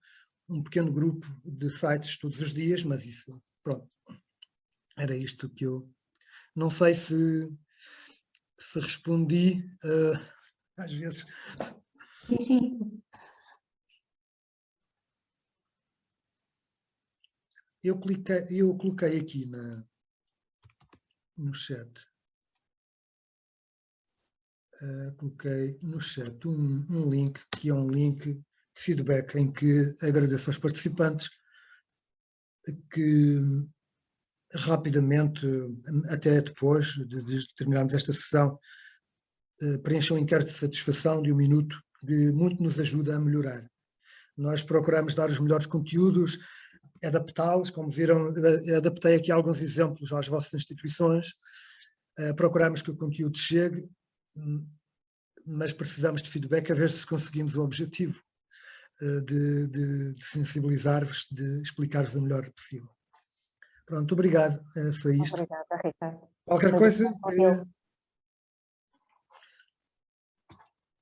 um pequeno grupo de sites todos os dias, mas isso, pronto, era isto que eu... Não sei se, se respondi, uh, às vezes... Sim, sim. Eu, cliquei, eu coloquei aqui na, no chat, uh, coloquei no chat um, um link, que é um link de feedback em que agradeço aos participantes que rapidamente, até depois de, de terminarmos esta sessão, uh, preencham um inquérito de satisfação de um minuto, que muito nos ajuda a melhorar. Nós procuramos dar os melhores conteúdos, adaptá-los, como viram, adaptei aqui alguns exemplos às vossas instituições, uh, procuramos que o conteúdo chegue, hum, mas precisamos de feedback a ver se conseguimos o objetivo uh, de, de, de sensibilizar-vos, de explicar-vos o melhor possível. Pronto, obrigado, é só isto. Obrigada, Ricardo. Qualquer Foi coisa...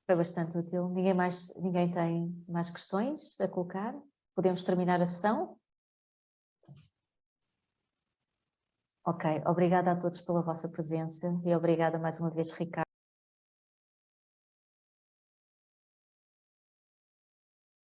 Foi bastante útil. Ninguém, mais, ninguém tem mais questões a colocar? Podemos terminar a sessão? Ok, obrigada a todos pela vossa presença e obrigada mais uma vez, Ricardo.